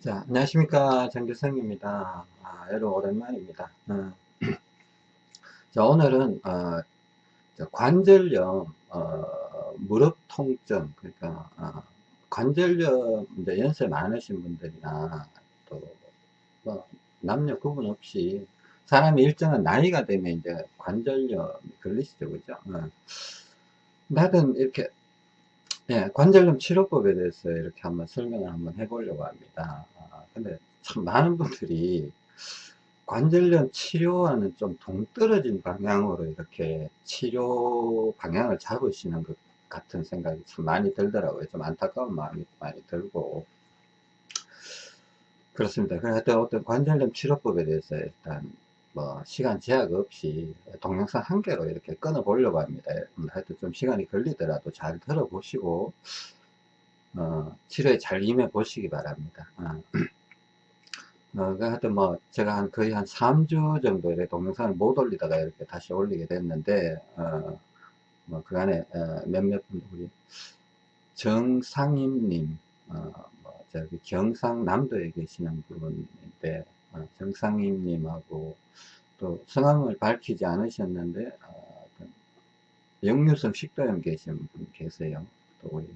자, 안녕하십니까. 정규성입니다. 아, 여러분, 오랜만입니다. 어. 자, 오늘은, 어, 관절염, 어, 무릎 통증, 그러니까, 어, 관절염, 이제 연세 많으신 분들이나, 또, 뭐, 남녀 구분 없이, 사람이 일정한 나이가 되면 이제 관절염이 걸리시죠, 그죠? 어. 나든 이렇게 예, 관절염 치료법에 대해서 이렇게 한번 설명을 한번 해보려고 합니다. 아, 근데 참 많은 분들이 관절염 치료와는 좀 동떨어진 방향으로 이렇게 치료 방향을 잡으시는 것 같은 생각이 참 많이 들더라고요. 좀 안타까운 마음이 많이 들고. 그렇습니다. 그래서 어떤 관절염 치료법에 대해서 일단 뭐 시간 제약 없이 동영상 한 개로 이렇게 끊어 보려고 합니다. 음, 하여튼 좀 시간이 걸리더라도 잘 들어보시고 어, 치료에 잘 임해 보시기 바랍니다. 어. 어, 그 하여튼 뭐 제가 한 거의 한 3주 정도 이렇게 동영상을 못 올리다가 이렇게 다시 올리게 됐는데 어, 뭐 그간에 어, 몇몇 분들 우리 정상임님 어, 뭐 저기 경상남도에 계시는 분인데 어, 정상임님하고 또 성함을 밝히지 않으셨는데 어, 역류성 식도염 계신 분 계세요. 또 우리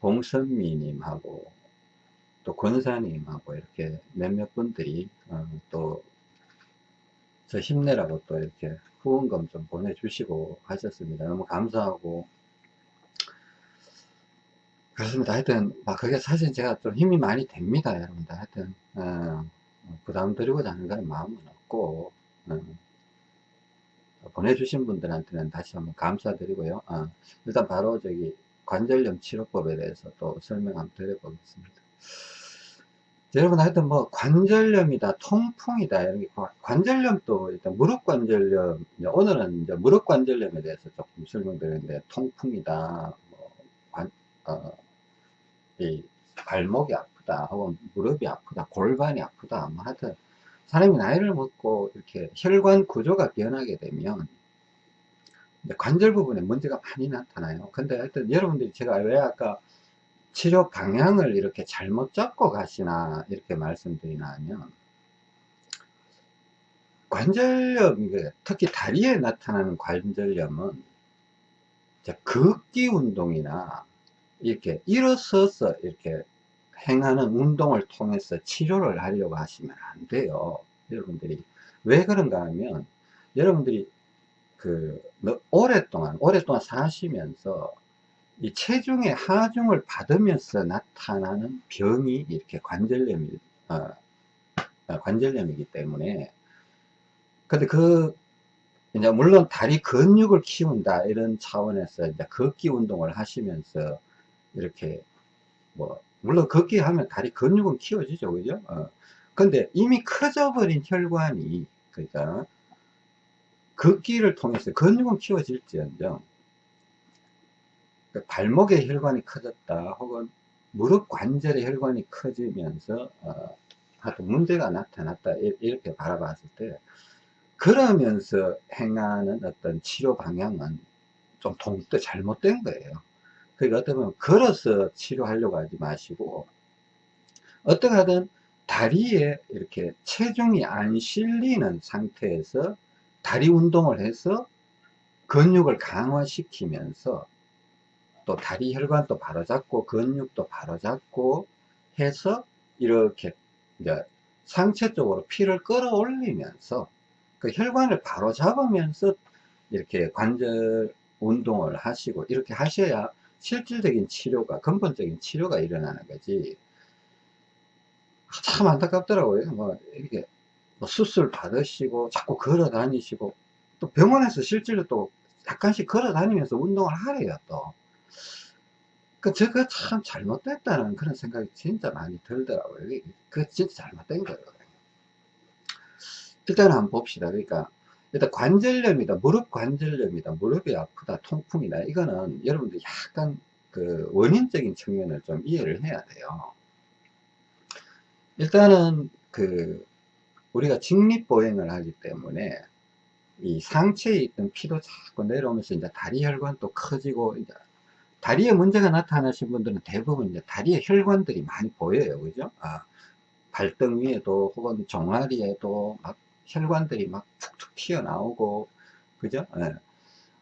봉선미님하고 또 권사님하고 이렇게 몇몇 분들이 어, 또저 힘내라고 또 이렇게 후원금 좀 보내주시고 하셨습니다. 너무 감사하고 그렇습니다. 하여튼 막 그게 사실 제가 좀 힘이 많이 됩니다, 여러분들. 하여튼 어, 부담 드리고자 하는 건 마음은 없고 어, 보내주신 분들한테는 다시 한번 감사드리고요. 어, 일단 바로 저기 관절염 치료법에 대해서 또 설명 한번 드려보겠습니다. 여러분 하여튼 뭐 관절염이다 통풍이다 이런 게 관절염도 일단 무릎 관절염 오늘은 이제 무릎 관절염에 대해서 조금 설명드리는데 통풍이다 뭐 관, 어, 이 발목이 아프다 혹은 무릎이 아프다 골반이 아프다 뭐 하여튼 사람이 나이를 먹고 이렇게 혈관 구조가 변하게 되면 관절 부분에 문제가 많이 나타나요. 근데 하여튼 여러분들이 제가 왜 아까 치료 방향을 이렇게 잘못 잡고 가시나 이렇게 말씀드리나 하면 관절염 특히 다리에 나타나는 관절염은 걷기 운동이나 이렇게 일어서서 이렇게 행하는 운동을 통해서 치료를 하려고 하시면 안 돼요. 여러분들이. 왜 그런가 하면, 여러분들이 그, 오랫동안, 오랫동안 사시면서 이 체중의 하중을 받으면서 나타나는 병이 이렇게 관절염이, 어, 어, 관절염이기 때문에. 근데 그, 이제 물론 다리 근육을 키운다 이런 차원에서 이제 걷기 운동을 하시면서 이렇게 뭐 물론 걷기 하면 다리 근육은 키워지죠. 그죠? 어. 근데 이미 커져 버린 혈관이 그러니까 걷기를 통해서 근육은 키워질지언정 그 발목의 혈관이 커졌다 혹은 무릎 관절의 혈관이 커지면서 어, 하여튼 문제가 나타났다. 이렇게 바라봤을 때 그러면서 행하는 어떤 치료 방향은 좀 통도 잘못된 거예요 그러니까 어떻게 보면 걸어서 치료하려고 하지 마시고 어떻게 하든 다리에 이렇게 체중이 안 실리는 상태에서 다리 운동을 해서 근육을 강화시키면서 또 다리 혈관도 바로잡고 근육도 바로잡고 해서 이렇게 이제 상체 쪽으로 피를 끌어올리면서 그 혈관을 바로잡으면서 이렇게 관절 운동을 하시고 이렇게 하셔야 실질적인 치료가 근본적인 치료가 일어나는 거지 참 안타깝더라고요 뭐 이렇게 뭐 수술 받으시고 자꾸 걸어 다니시고 또 병원에서 실제로 또 약간씩 걸어 다니면서 운동을 하래요 또 그, 저거 참 잘못됐다는 그런 생각이 진짜 많이 들더라고요. 그 진짜 잘못된 거예요. 일단 한번 봅시다. 그러니까, 일단 관절염이다, 무릎 관절염이다, 무릎이 아프다, 통풍이다. 이거는 여러분들 약간 그 원인적인 측면을 좀 이해를 해야 돼요. 일단은 그 우리가 직립보행을 하기 때문에 이 상체에 있던 피도 자꾸 내려오면서 이제 다리 혈관도 커지고 이제 다리에 문제가 나타나신 분들은 대부분 이제 다리에 혈관들이 많이 보여요. 그죠? 아, 발등 위에도 혹은 종아리에도 막 혈관들이 막 툭툭 튀어나오고, 그죠? 예.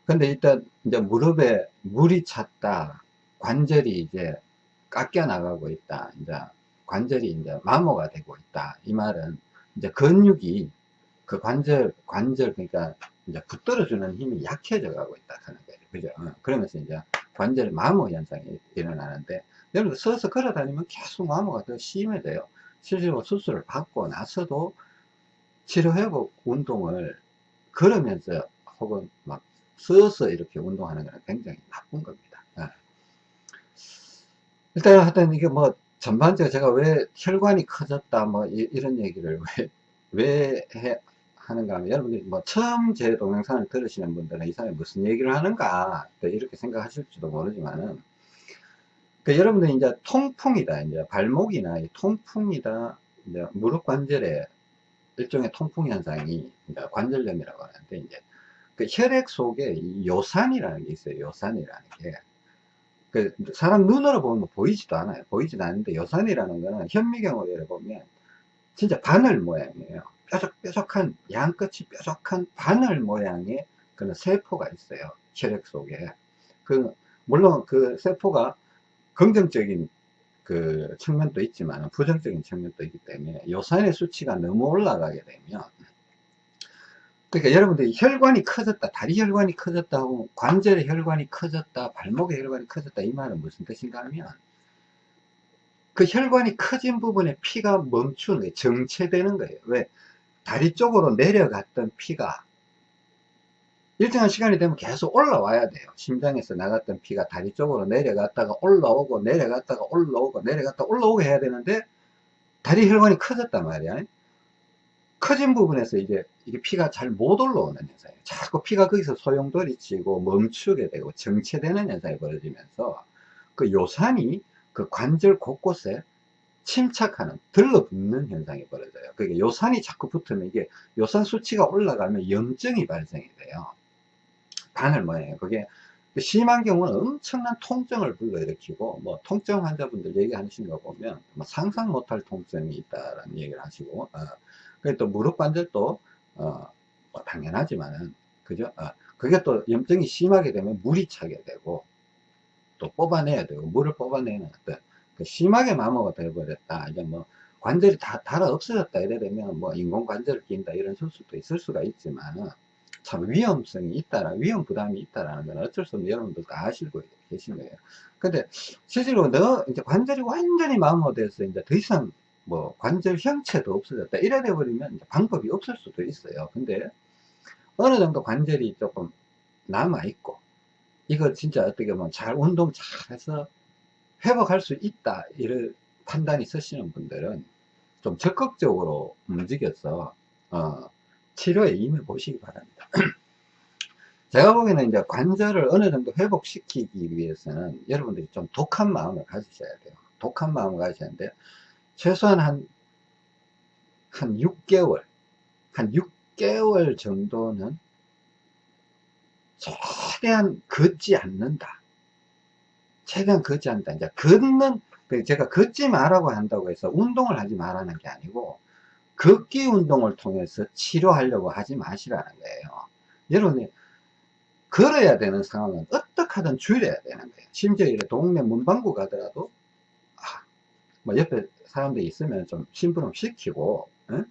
근데 일단 이제 무릎에 물이 찼다. 관절이 이제 깎여 나가고 있다. 이제 관절이 이제 마모가 되고 있다. 이 말은 이제 근육이 그 관절, 관절, 그러니까 이제 붙들어주는 힘이 약해져 가고 있다. 하는 거예요. 그죠? 어, 그러면서 이제 관절 마모 현상이 일어나는데, 여러분 서서 걸어 다니면 계속 마모가 더 심해져요. 실제로 수술을 받고 나서도 치료회복 운동을 걸으면서 혹은 막 서서 이렇게 운동하는 것은 굉장히 나쁜 겁니다. 예. 일단 하여튼 이게 뭐 전반적으로 제가 왜 혈관이 커졌다 뭐 이, 런 얘기를 왜, 왜 해, 하는가 하면 여러분들이 뭐 처음 제 동영상을 들으시는 분들은 이 사람이 무슨 얘기를 하는가 이렇게 생각하실지도 모르지만은 그 여러분들이 이제 통풍이다 이제 발목이나 통풍이다 이제 무릎 관절에 일종의 통풍 현상이 관절염이라고 하는데 이제 그 혈액 속에 요산이라는 게 있어요. 요산이라는 게. 그 사람 눈으로 보면 보이지도 않아요. 보이지도 않는데 요산이라는 거는 현미경으로 보면 진짜 바늘 모양이에요. 뾰족뾰족한 양끝이 뾰족한 바늘 모양의 그런 세포가 있어요. 혈액 속에. 그 물론 그 세포가 긍정적인 그 측면도 있지만 부정적인 측면도 있기 때문에 요산의 수치가 너무 올라가게 되면 그러니까 여러분들이 혈관이 커졌다 다리 혈관이 커졌다 하고 관절의 혈관이 커졌다 발목의 혈관이 커졌다 이 말은 무슨 뜻인가 하면 그 혈관이 커진 부분에 피가 멈추는 거예요 정체되는 거예요. 왜? 다리 쪽으로 내려갔던 피가 일정한 시간이 되면 계속 올라와야 돼요 심장에서 나갔던 피가 다리 쪽으로 내려갔다가 올라오고 내려갔다가 올라오고 내려갔다 올라오고 해야 되는데 다리 혈관이 커졌단 말이야 커진 부분에서 이제 이게 피가 잘 못 올라오는 현상이에요. 자꾸 피가 거기서 소용돌이 치고 멈추게 되고 정체되는 현상이 벌어지면서 그 요산이 그 관절 곳곳에 침착하는 들러붙는 현상이 벌어져요. 그러니까 요산이 자꾸 붙으면 이게 요산 수치가 올라가면 염증이 발생이 돼요. 모양이에요. 그게 심한 경우는 엄청난 통증을 불러일으키고 뭐 통증 환자분들 얘기하시는 거 보면 뭐 상상 못할 통증이 있다라는 얘기를 하시고 어, 또 무릎 관절도 어, 뭐 당연하지만은 그죠? 어, 그게 또 염증이 심하게 되면 물이 차게 되고 또 뽑아내야 되고 물을 뽑아내는 어떤 그 심하게 마모가 되어버렸다 이제 뭐 관절이 다 달아 없어졌다 이래 되면 뭐 인공 관절을 낀다 이런 수도 있을 수가 있지만은 참 위험성이 있다라 위험 부담이 있다라는 건 어쩔 수 없는 여러분들 다 아시고 계신 거예요. 근데 실제로 너 이제 관절이 완전히 마모돼서 이제 더 이상 뭐 관절 형체도 없어졌다 이래 돼 버리면 방법이 없을 수도 있어요. 근데 어느 정도 관절이 조금 남아 있고 이거 진짜 어떻게 보면 잘 운동 잘 해서 회복할 수 있다 이런 판단이 쓰시는 분들은 좀 적극적으로 움직여서 어, 치료에 임해 보시기 바랍니다 제가 보기에는 이제 관절을 어느 정도 회복시키기 위해서는 여러분들이 좀 독한 마음을 가지셔야 돼요 독한 마음을 가지셔야 하는데 최소한 한, 한 6개월, 한 6개월 정도는 최대한 걷지 않는다. 최대한 걷지 않는다. 이제 걷는, 제가 걷지 말라고 한다고 해서 운동을 하지 말라는 게 아니고, 걷기 운동을 통해서 치료하려고 하지 마시라는 거예요. 여러분이 걸어야 되는 상황은 어떻게 하든 줄여야 되는 거예요. 심지어 동네 문방구 가더라도, 아, 뭐 옆에 사람들이 있으면 좀 심부름 시키고 응?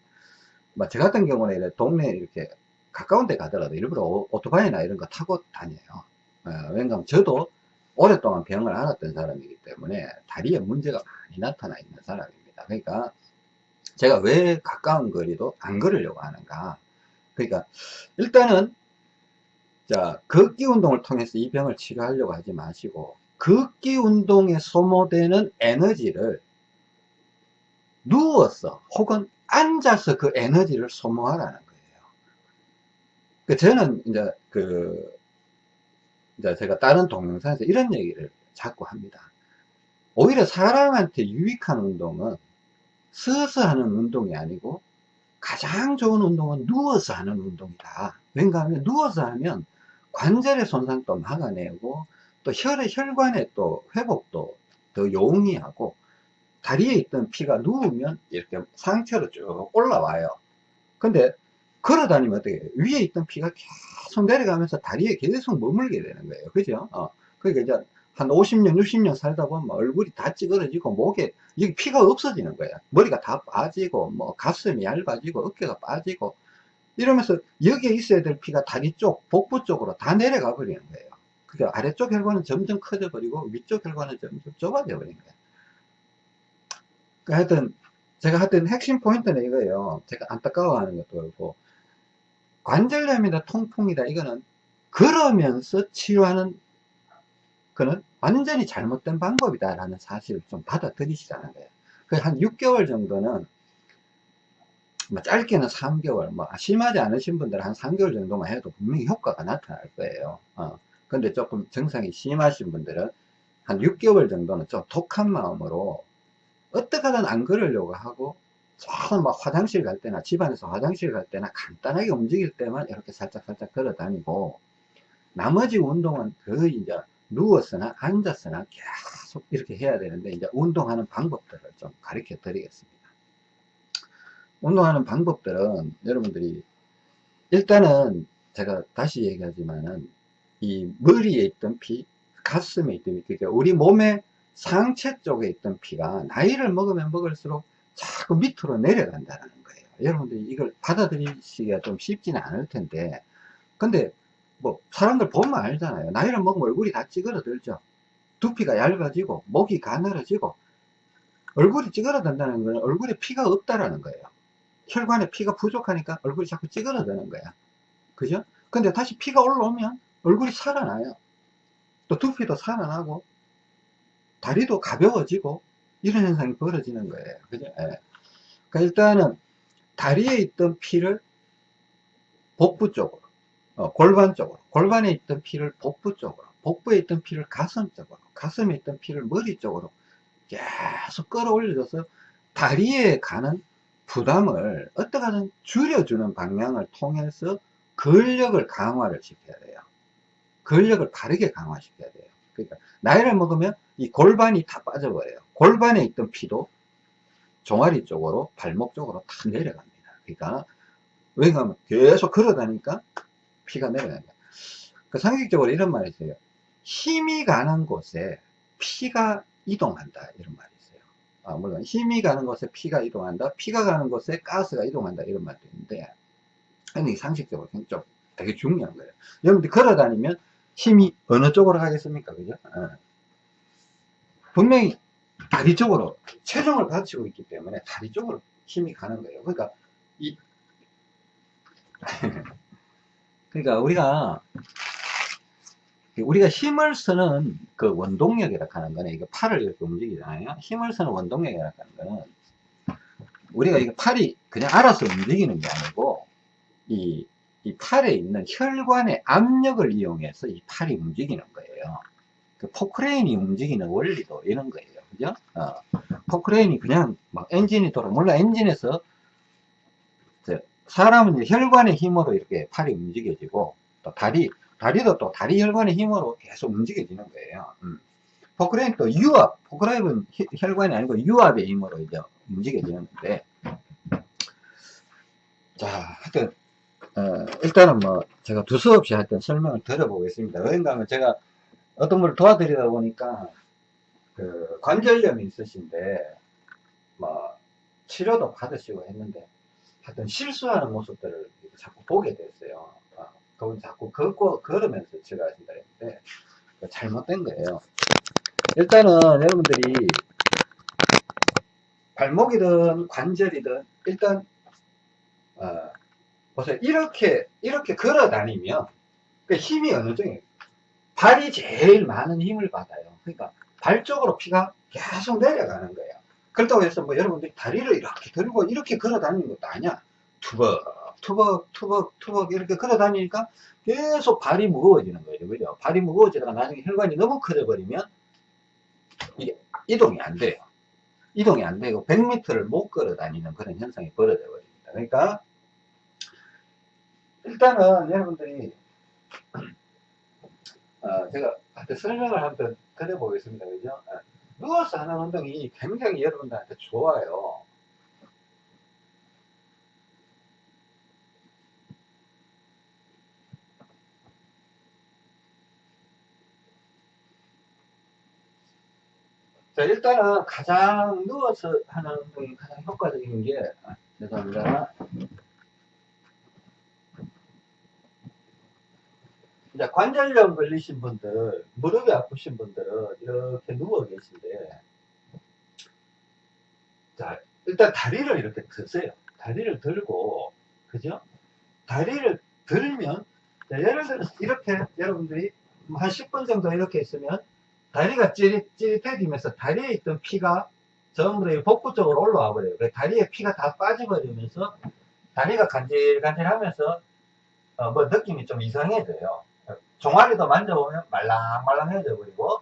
뭐저 같은 경우는 이렇게 동네 이렇게 가까운 데 가더라도 일부러 오, 토바이나 이런 거 타고 다녀요 어, 왜냐하면 저도 오랫동안 병을 앓았던 사람이기 때문에 다리에 문제가 많이 나타나 있는 사람입니다 그러니까 제가 왜 가까운 거리도 안 걸으려고 하는가 그러니까 일단은 자 걷기 운동을 통해서 이 병을 치료하려고 하지 마시고 걷기 운동에 소모되는 에너지를 누워서 혹은 앉아서 그 에너지를 소모하라는 거예요. 그 저는 이제 그 이제 제가 다른 동영상에서 이런 얘기를 자꾸 합니다. 오히려 사람한테 유익한 운동은 서서 하는 운동이 아니고 가장 좋은 운동은 누워서 하는 운동이다. 왠가 하면 누워서 하면 관절의 손상도 막아내고 또 혈의 혈관의 또 회복도 더 용이하고 다리에 있던 피가 누우면 이렇게 상체로 쭉 올라와요. 근데 걸어 다니면 어떻게 해요? 위에 있던 피가 계속 내려가면서 다리에 계속 머물게 되는 거예요. 그죠? 어. 그러니까 이제 한 50년, 60년 살다 보면 얼굴이 다 찌그러지고 목에 여기 피가 없어지는 거야. 머리가 다 빠지고 뭐 가슴이 얇아지고 어깨가 빠지고 이러면서 여기에 있어야 될 피가 다리 쪽, 복부 쪽으로 다 내려가 버리는 거예요. 그러니까 아래쪽 혈관은 점점 커져 버리고 위쪽 혈관은 점점 좁아져 버리는 거예요. 그 하여튼 제가 하여튼 핵심 포인트는 이거예요. 제가 안타까워하는 것도 그렇고 관절염이다 통풍이다 이거는 걸으면서 치료하는 그는 완전히 잘못된 방법이다 라는 사실을 좀 받아들이시라는 거예요. 한 6개월 정도는 뭐 짧게는 3개월, 뭐 심하지 않으신 분들은 한 3개월 정도만 해도 분명히 효과가 나타날 거예요. 어. 근데 조금 증상이 심하신 분들은 한 6개월 정도는 좀 독한 마음으로 어떻게든 안 걸으려고 하고 막 화장실 갈 때나 집안에서 화장실 갈 때나 간단하게 움직일 때만 이렇게 살짝 살짝 걸어 다니고 나머지 운동은 거의 이제 누워서나 앉아서나 계속 이렇게 해야 되는데 이제 운동하는 방법들을 좀 가르쳐 드리겠습니다. 운동하는 방법들은 여러분들이 일단은 제가 다시 얘기하지만은 이 머리에 있던 피, 가슴에 있던 피, 그러니까 우리 몸의 상체 쪽에 있던 피가 나이를 먹으면 먹을수록 자꾸 밑으로 내려간다는 거예요. 여러분들이 이걸 받아들이기가 좀 쉽지는 않을 텐데 근데 뭐 사람들 보면 알잖아요. 나이를 먹으면 얼굴이 다 찌그러들죠. 두피가 얇아지고 목이 가늘어지고 얼굴이 찌그러든다는 거는 얼굴에 피가 없다라는 거예요. 혈관에 피가 부족하니까 얼굴이 자꾸 찌그러드는 거야. 그죠? 근데 다시 피가 올라오면 얼굴이 살아나요. 또 두피도 살아나고 다리도 가벼워지고 이런 현상이 벌어지는 거예요. 그죠? 예. 그러니까 일단은 다리에 있던 피를 복부 쪽으로 어, 골반 쪽으로 골반에 있던 피를 복부 쪽으로 복부에 있던 피를 가슴 쪽으로 가슴에 있던 피를 머리 쪽으로 계속 끌어올려줘서 다리에 가는 부담을 어떻게 하든 줄여주는 방향을 통해서 근력을 강화를 시켜야 돼요. 근력을 바르게 강화시켜야 돼요. 그러니까 나이를 먹으면 이 골반이 다 빠져버려요. 골반에 있던 피도 종아리 쪽으로 발목 쪽으로 다 내려갑니다. 그러니까 왜냐하면 계속 걸어 다니까 피가 내려갑니다. 그 상식적으로 이런 말이 있어요. 힘이 가는 곳에 피가 이동한다 이런 말이 있어요. 아, 물론 힘이 가는 곳에 피가 이동한다. 피가 가는 곳에 가스가 이동한다 이런 말도 있는데 근데 상식적으로 좀 되게 중요한 거예요. 여러분들 걸어 다니면 힘이 어느 쪽으로 가겠습니까? 그죠? 어. 분명히 다리 쪽으로 체중을 받치고 있기 때문에 다리 쪽으로 힘이 가는 거예요. 그러니까 이 그러니까 우리가 우리가 힘을 쓰는 그 원동력이라 하는 거는 이거 팔을 이렇게 움직이잖아요. 힘을 쓰는 원동력이라 하는 거는 우리가 이거 팔이 그냥 알아서 움직이는 게 아니고 이, 이 팔에 있는 혈관의 압력을 이용해서 이 팔이 움직이는 거예요. 그 포크레인이 움직이는 원리도 이런 거예요. 그죠? 어, 포크레인이 그냥 막 엔진이 돌아, 물론 엔진에서 사람은 혈관의 힘으로 이렇게 팔이 움직여지고 또 다리 다리도 또 다리 혈관의 힘으로 계속 움직여지는 거예요. 음. 포크레인 또 유압, 포크레인은 혈관이 아니고 유압의 힘으로 이제 움직여지는데, 자, 하여튼, 어, 일단은 뭐, 제가 두서없이 하여튼 설명을 드려보겠습니다. 왜인가 하면 제가 어떤 분을 도와드리다 보니까, 그, 관절염이 있으신데, 뭐, 치료도 받으시고 했는데, 하여튼 실수하는 모습들을 자꾸 보게 됐어요. 아, 그분 자꾸 걷고, 걸으면서 치료하신다 했는데, 잘못된 거예요. 일단은 여러분들이 발목이든 관절이든 일단 어, 보세요. 이렇게 이렇게 걸어 다니면 그 힘이 어느 정도 발이 제일 많은 힘을 받아요. 그러니까 발 쪽으로 피가 계속 내려가는 거예요. 그렇다고 해서 뭐 여러분들이 다리를 이렇게 들고 이렇게 걸어 다니는 것도 아니야. 투벅, 투벅, 투벅, 투벅 이렇게 걸어 다니니까 계속 발이 무거워지는 거예요. 그죠? 발이 무거워지다가 나중에 혈관이 너무 커져 버리면 이게 이동이 안 돼요. 이동이 안 되고 100m를 못 걸어 다니는 그런 현상이 벌어져 버립니다. 그러니까 일단은 여러분들이 어, 제가 한테 설명을 한번 드려보겠습니다. 그죠? 어, 누워서 하는 운동이 굉장히 여러분들한테 좋아요. 자, 일단은 가장 누워서 하는 운동이 가장 효과적인 게, 아, 죄송합니다. 이제 관절염 걸리신 분들, 무릎이 아프신 분들은 이렇게 누워 계신데, 자, 일단 다리를 이렇게 드세요. 다리를 들고, 그죠? 다리를 들면, 자, 예를 들어서 이렇게 여러분들이 한 10분 정도 이렇게 있으면, 다리가 찌릿, 찌릿해지면서 다리에 있던 피가 전부 다 복부 쪽으로 올라와 버려요. 그 다리에 피가 다 빠져버리면서 다리가 간질간질 하면서 어, 뭐 느낌이 좀 이상해져요. 종아리도 만져보면 말랑말랑해져 버리고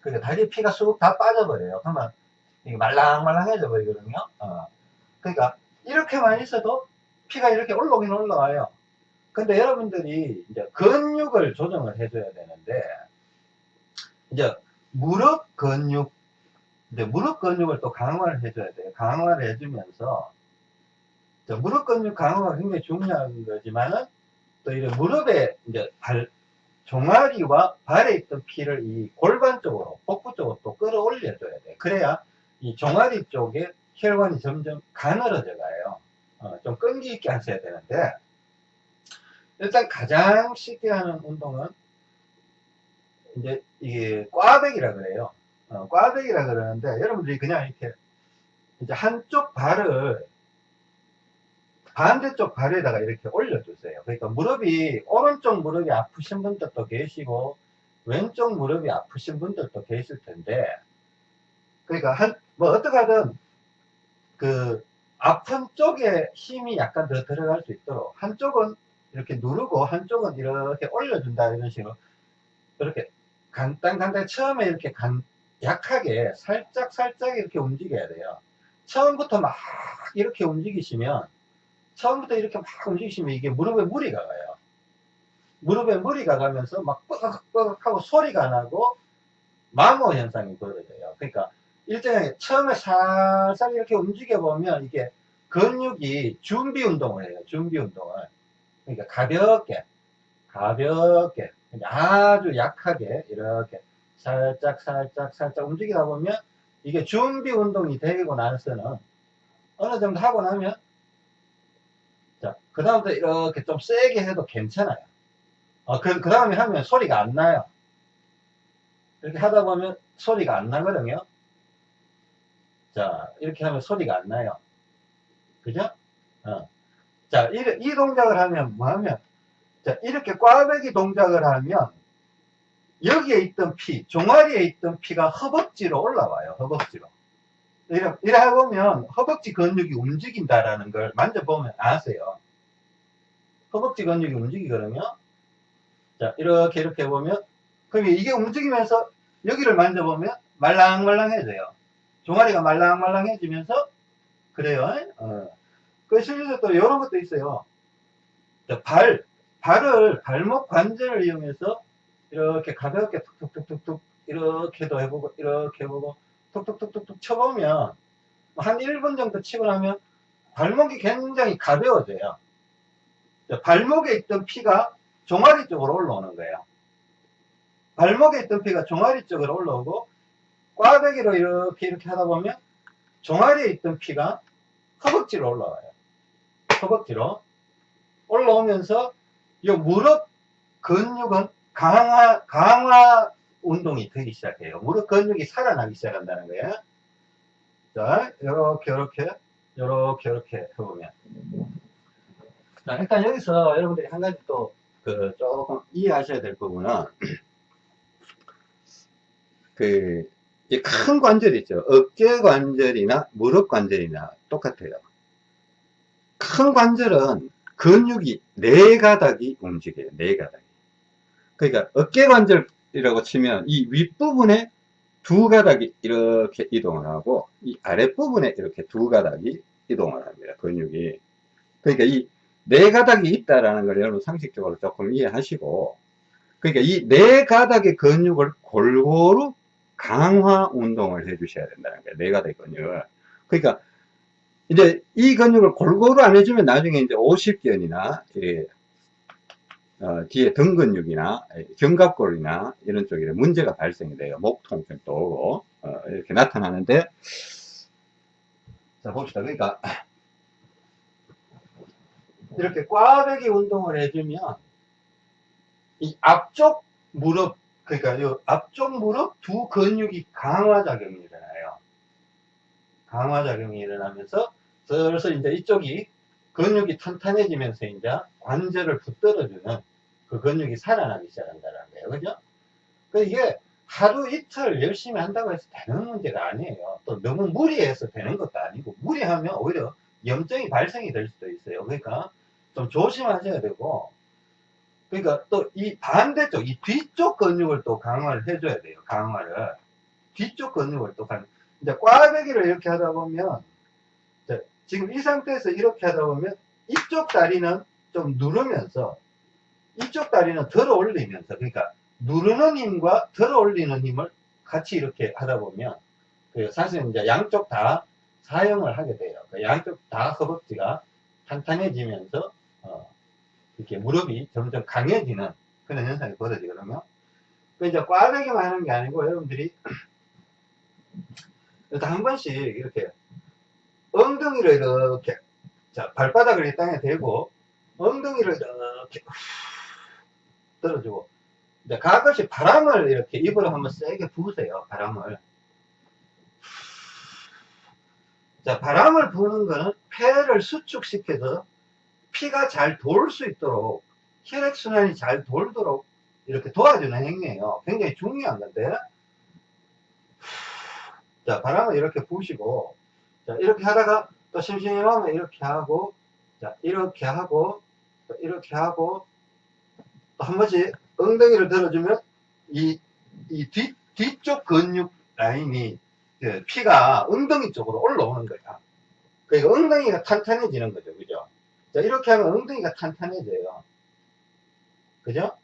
그러니까 다리에 피가 쑥 다 빠져버려요. 그러면 이게 말랑말랑해져 버리거든요. 어. 그러니까 이렇게만 있어도 피가 이렇게 올라오긴 올라와요. 근데 여러분들이 이제 근육을 조정을 해줘야 되는데 이제 무릎 근육, 이제 무릎 근육을 또 강화를 해줘야 돼요. 강화를 해주면서 무릎 근육 강화가 굉장히 중요한 거지만은 또 이런 무릎에 이제 발, 종아리와 발에 있던 피를 이 골반 쪽으로, 복부 쪽으로 또 끌어올려 줘야 돼. 그래야 이 종아리 쪽에 혈관이 점점 가늘어져 가요. 어, 좀 끈기 있게 하셔야 되는데, 일단 가장 쉽게 하는 운동은 이제 이게 꽈배기라 그래요. 어, 꽈배기라 그러는데 여러분들이 그냥 이렇게 이제 한쪽 발을 반대쪽 발에다가 이렇게 올려주세요. 그러니까 무릎이 오른쪽 무릎이 아프신 분들도 계시고 왼쪽 무릎이 아프신 분들도 계실 텐데 그러니까 한 뭐 어떻게 하든 그 아픈 쪽에 힘이 약간 더 들어갈 수 있도록 한쪽은 이렇게 누르고 한쪽은 이렇게 올려준다 이런 식으로 이렇게 간단 간단 처음에 이렇게 간, 약하게 살짝 살짝 이렇게 움직여야 돼요. 처음부터 막 이렇게 움직이시면 처음부터 이렇게 막 움직이시면 이게 무릎에 무리가 가요. 무릎에 무리가 가면서 막 뻐걱뻐걱 하고 소리가 나고 마모 현상이 벌어져요. 그러니까 일정하게 처음에 살살 이렇게 움직여 보면 이게 근육이 준비 운동을 해요. 준비 운동을. 그러니까 가볍게 가볍게 아주 약하게 이렇게 살짝 살짝 살짝 움직이다 보면 이게 준비 운동이 되고 나서는 어느 정도 하고 나면 자 그 다음부터 이렇게 좀 세게 해도 괜찮아요 어, 그, 그 다음에 하면 소리가 안 나요 이렇게 하다 보면 소리가 안 나거든요 자 이렇게 하면 소리가 안 나요 그죠? 어. 자, 이, 이 동작을 하면 뭐 하면 자, 이렇게 꽈배기 동작을 하면 여기에 있던 피, 종아리에 있던 피가 허벅지로 올라와요. 허벅지로. 이래, 이래 해보면 허벅지 근육이 움직인다라는 걸 만져보면 아세요. 허벅지 근육이 움직이거든요. 자, 이렇게 이렇게 해보면 그럼 이게 움직이면서 여기를 만져보면 말랑말랑해져요. 종아리가 말랑말랑해지면서 그래요. 어. 그 실제로 또 이런 것도 있어요. 자, 발, 발을 발목 관절을 이용해서 이렇게 가볍게 툭툭툭툭툭 이렇게도 해보고 이렇게 해보고 툭툭툭툭툭 쳐보면 한 1분 정도 치고 나면 발목이 굉장히 가벼워져요. 발목에 있던 피가 종아리 쪽으로 올라오는 거예요. 발목에 있던 피가 종아리 쪽으로 올라오고 꽈배기로 이렇게 이렇게 하다 보면 종아리에 있던 피가 허벅지로 올라와요. 허벅지로 올라오면서 이 무릎 근육은 강화, 강화 운동이 되기 시작해요. 무릎 근육이 살아나기 시작한다는 거예요. 자, 요렇게, 요렇게, 요렇게, 요렇게 해보면. 자, 일단 여기서 여러분들이 한 가지 또, 그, 조금 이해하셔야 될 부분은, 그, 이큰 관절 있죠. 어깨 관절이나 무릎 관절이나 똑같아요. 큰 관절은 근육이 네 가닥이 움직여요. 네 가닥이. 그러니까 어깨 관절 이라고 치면 이 윗부분에 두 가닥이 이렇게 이동을 하고 이 아랫부분에 이렇게 두 가닥이 이동을 합니다. 근육이. 그러니까 이 네 가닥이 있다라는 걸 여러분 상식적으로 조금 이해하시고 그러니까 이 네 가닥의 근육을 골고루 강화 운동을 해 주셔야 된다는 거예요. 네 가닥의 근육을. 그러니까 이제 이 근육을 골고루 안 해주면 나중에 이제 50견이나 예, 어, 뒤에 등 근육이나 견갑골이나 이런 쪽에 문제가 발생이 돼요. 목 통증도 오고 어, 이렇게 나타나는데 자 봅시다. 그러니까 이렇게 꽈배기 운동을 해주면 이 앞쪽 무릎 그러니까 이 앞쪽 무릎 두 근육이 강화 작용이 일어나요. 강화 작용이 일어나면서 슬슬 이제 이쪽이 근육이 탄탄해지면서 이제 관절을 붙들어주는 그 근육이 살아나기 시작한다는 거예요. 그죠? 그 이게 하루 이틀 열심히 한다고 해서 되는 문제가 아니에요. 또 너무 무리해서 되는 것도 아니고 무리하면 오히려 염증이 발생이 될 수도 있어요. 그러니까 좀 조심하셔야 되고 그러니까 또 이 반대쪽 이 뒤쪽 근육을 또 강화를 해줘야 돼요. 강화를 뒤쪽 근육을 또 강. 이제 꽈배기를 이렇게 하다 보면 지금 이 상태에서 이렇게 하다 보면 이쪽 다리는 좀 누르면서 이쪽 다리는 들어 올리면서 그러니까 누르는 힘과 들어 올리는 힘을 같이 이렇게 하다 보면 그 사실 이제 양쪽 다 사용을 하게 돼요. 그 양쪽 다 허벅지가 탄탄해지면서 어 이렇게 무릎이 점점 강해지는 그런 현상이 벌어지거든요. 그 이제 꽈배기만 하는 게 아니고 여러분들이 일단 한 번씩 이렇게 엉덩이를 이렇게 자 발바닥을 이 땅에 대고 엉덩이를 이렇게 들어주고 이제 가끔씩 바람을 이렇게 입으로 한번 세게 부으세요 바람을. 자 바람을 부는 거는 폐를 수축시켜서 피가 잘 돌 수 있도록 혈액순환이 잘 돌도록 이렇게 도와주는 행위예요. 굉장히 중요한 건데. 자 바람을 이렇게 부시고 자, 이렇게 하다가 또 심심하면 이렇게 하고, 자, 이렇게 하고, 이렇게 하고, 또한 번씩 엉덩이를 들어주면 이, 이 뒤, 뒤쪽 근육 라인이 그 피가 엉덩이 쪽으로 올라오는 거야. 그러니까 엉덩이가 탄탄해지는 거죠. 그죠? 자, 이렇게 하면 엉덩이가 탄탄해져요. 그죠?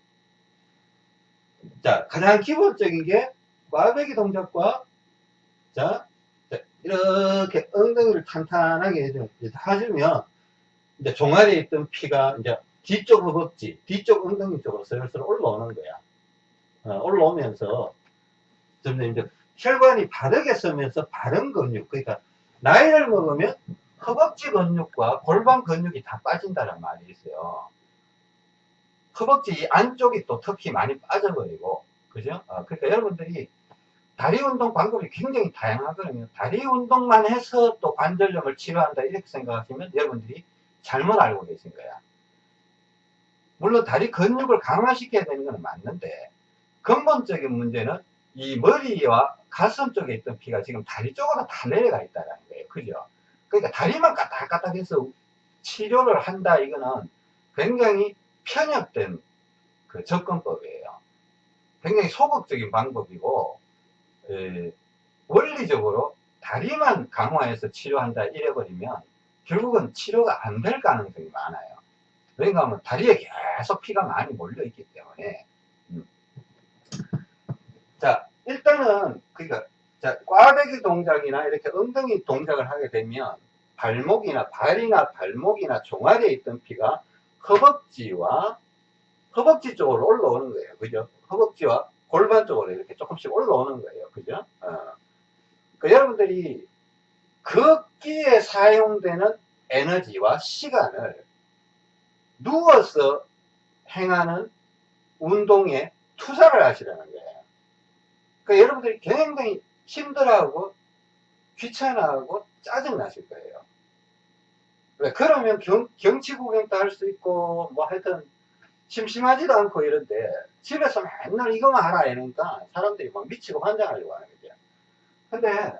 자, 가장 기본적인 게 꽈배기 동작과 자, 이렇게 엉덩이를 탄탄하게 해주면, 이제 종아리에 있던 피가 이제 뒤쪽 허벅지, 뒤쪽 엉덩이 쪽으로 슬슬 올라오는 거야. 어, 올라오면서 점점 이제 혈관이 바르게 서면서 바른 근육, 그러니까 나이를 먹으면 허벅지 근육과 골반 근육이 다 빠진다는 말이 있어요. 허벅지 안쪽이 또 특히 많이 빠져버리고, 그죠? 어, 그러니까 여러분들이 다리 운동 방법이 굉장히 다양하거든요. 다리 운동만 해서 또 관절염을 치료한다 이렇게 생각하시면 여러분들이 잘못 알고 계신 거야. 물론 다리 근육을 강화시켜야 되는 건 맞는데 근본적인 문제는 이 머리와 가슴 쪽에 있던 피가 지금 다리 쪽으로 다 내려가 있다는 거예요. 그죠? 그러니까 다리만 까딱까딱해서 치료를 한다 이거는 굉장히 편협된 그 접근법이에요. 굉장히 소극적인 방법이고 에, 원리적으로 다리만 강화해서 치료한다 이래버리면 결국은 치료가 안 될 가능성이 많아요. 그러니까 하면 다리에 계속 피가 많이 몰려 있기 때문에 음. 자 일단은 그러니까 자 꽈배기 동작이나 이렇게 엉덩이 동작을 하게 되면 발목이나 발이나 발목이나 종아리에 있던 피가 허벅지와 허벅지 쪽으로 올라오는 거예요. 그죠? 허벅지와 골반 쪽으로 이렇게 조금씩 올라오는 거예요. 그죠? 어. 그 여러분들이 걷기에 사용되는 에너지와 시간을 누워서 행하는 운동에 투자를 하시라는 거예요. 그 여러분들이 굉장히 힘들어하고 귀찮아하고 짜증나실 거예요. 그러면 경, 경치 구경도 할 수 있고 뭐 하여튼 심심하지도 않고 이런데 집에서 맨날 이거만 하라 이러니까 사람들이 막 미치고 환장하려고 하는 거죠. 근데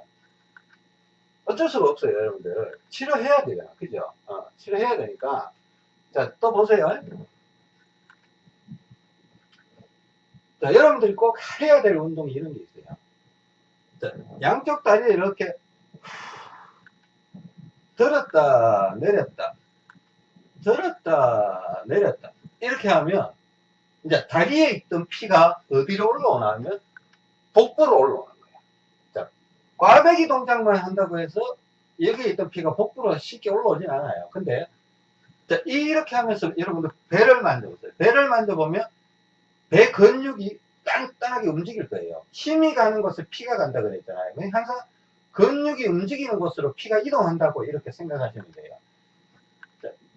어쩔 수가 없어요 여러분들. 치료해야 돼요. 그죠? 어, 치료해야 되니까. 자 또 보세요. 자 여러분들이 꼭 해야 될 운동이 이런 게 있어요. 자, 양쪽 다리를 이렇게 들었다 내렸다 들었다 내렸다 이렇게 하면 이제 다리에 있던 피가 어디로 올라오나 하면 복부로 올라오는 거예요. 자, 꽈배기 동작만 한다고 해서 여기에 있던 피가 복부로 쉽게 올라오진 않아요. 근데 자, 이렇게 하면서 여러분들 배를 만져보세요. 배를 만져보면 배 근육이 단단하게 움직일 거예요. 힘이 가는 곳에 피가 간다 그랬잖아요. 항상 근육이 움직이는 곳으로 피가 이동한다고 이렇게 생각하시면 돼요.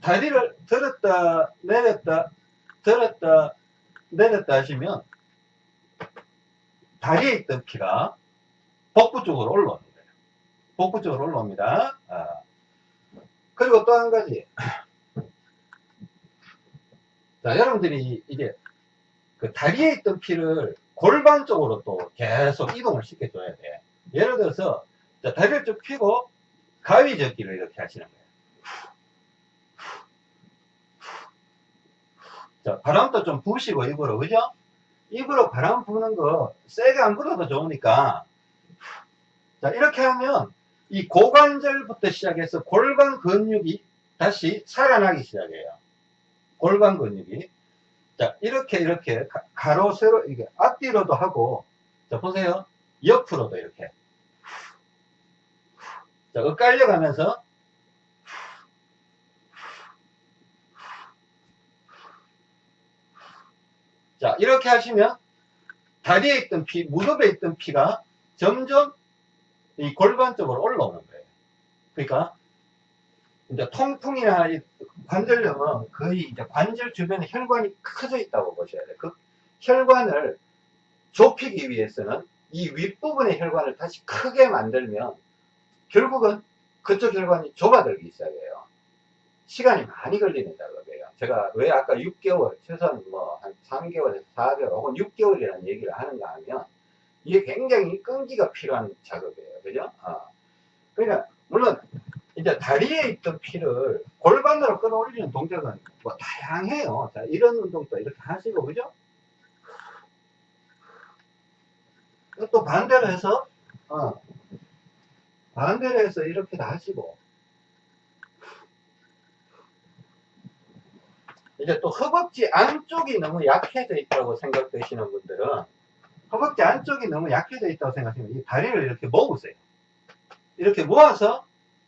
자, 다리를 들었다 내렸다 들었다 내렸다 하시면 다리에 있던 피가 복부 쪽으로 거예요. 복부 쪽으로 올라옵니다. 아. 그리고 또 한 가지. 자, 여러분들이 이게 그 다리에 있던 피를 골반 쪽으로 또 계속 이동을 시켜줘야 돼. 예를 들어서 자, 다리를 쭉 펴고 가위 접기를 이렇게 하시는 거예요. 자, 바람도 좀 부시고 입으로, 그죠? 입으로 바람 부는 거 세게 안 불어도 좋으니까 자, 이렇게 하면 이 고관절부터 시작해서 골반 근육이 다시 살아나기 시작해요. 골반 근육이. 자, 이렇게, 이렇게, 가 로, 세로, 이게 앞뒤로도 하고, 자, 보세요. 옆으로도 이렇게. 자, 엇갈려 가면서, 자, 이렇게 하시면, 다리에 있던 피, 무릎에 있던 피가 점점 이 골반 쪽으로 올라오는 거예요. 그러니까, 이제 통풍이나 관절염은 거의 이제 관절 주변에 혈관이 커져 있다고 보셔야 돼요. 그 혈관을 좁히기 위해서는 이 윗부분의 혈관을 다시 크게 만들면 결국은 그쪽 혈관이 좁아들기 시작해요. 시간이 많이 걸리는 작업이에요. 제가 왜 아까 6개월, 최소한 뭐 한 3개월에서 4개월 혹은 6개월이라는 얘기를 하는가 하면 이게 굉장히 끈기가 필요한 작업이에요. 그죠? 어. 그러니까 물론 이제 다리에 있던 피를 골반으로 끌어올리는 동작은 뭐 다양해요. 자, 이런 운동도 이렇게 하시고, 그죠? 또 반대로 해서, 어, 반대로 해서 이렇게 다 하시고, 이제 또 허벅지 안쪽이 너무 약해져 있다고 생각되시는 분들은 허벅지 안쪽이 너무 약해져 있다고 생각하시면 이 다리를 이렇게 모으세요. 이렇게 모아서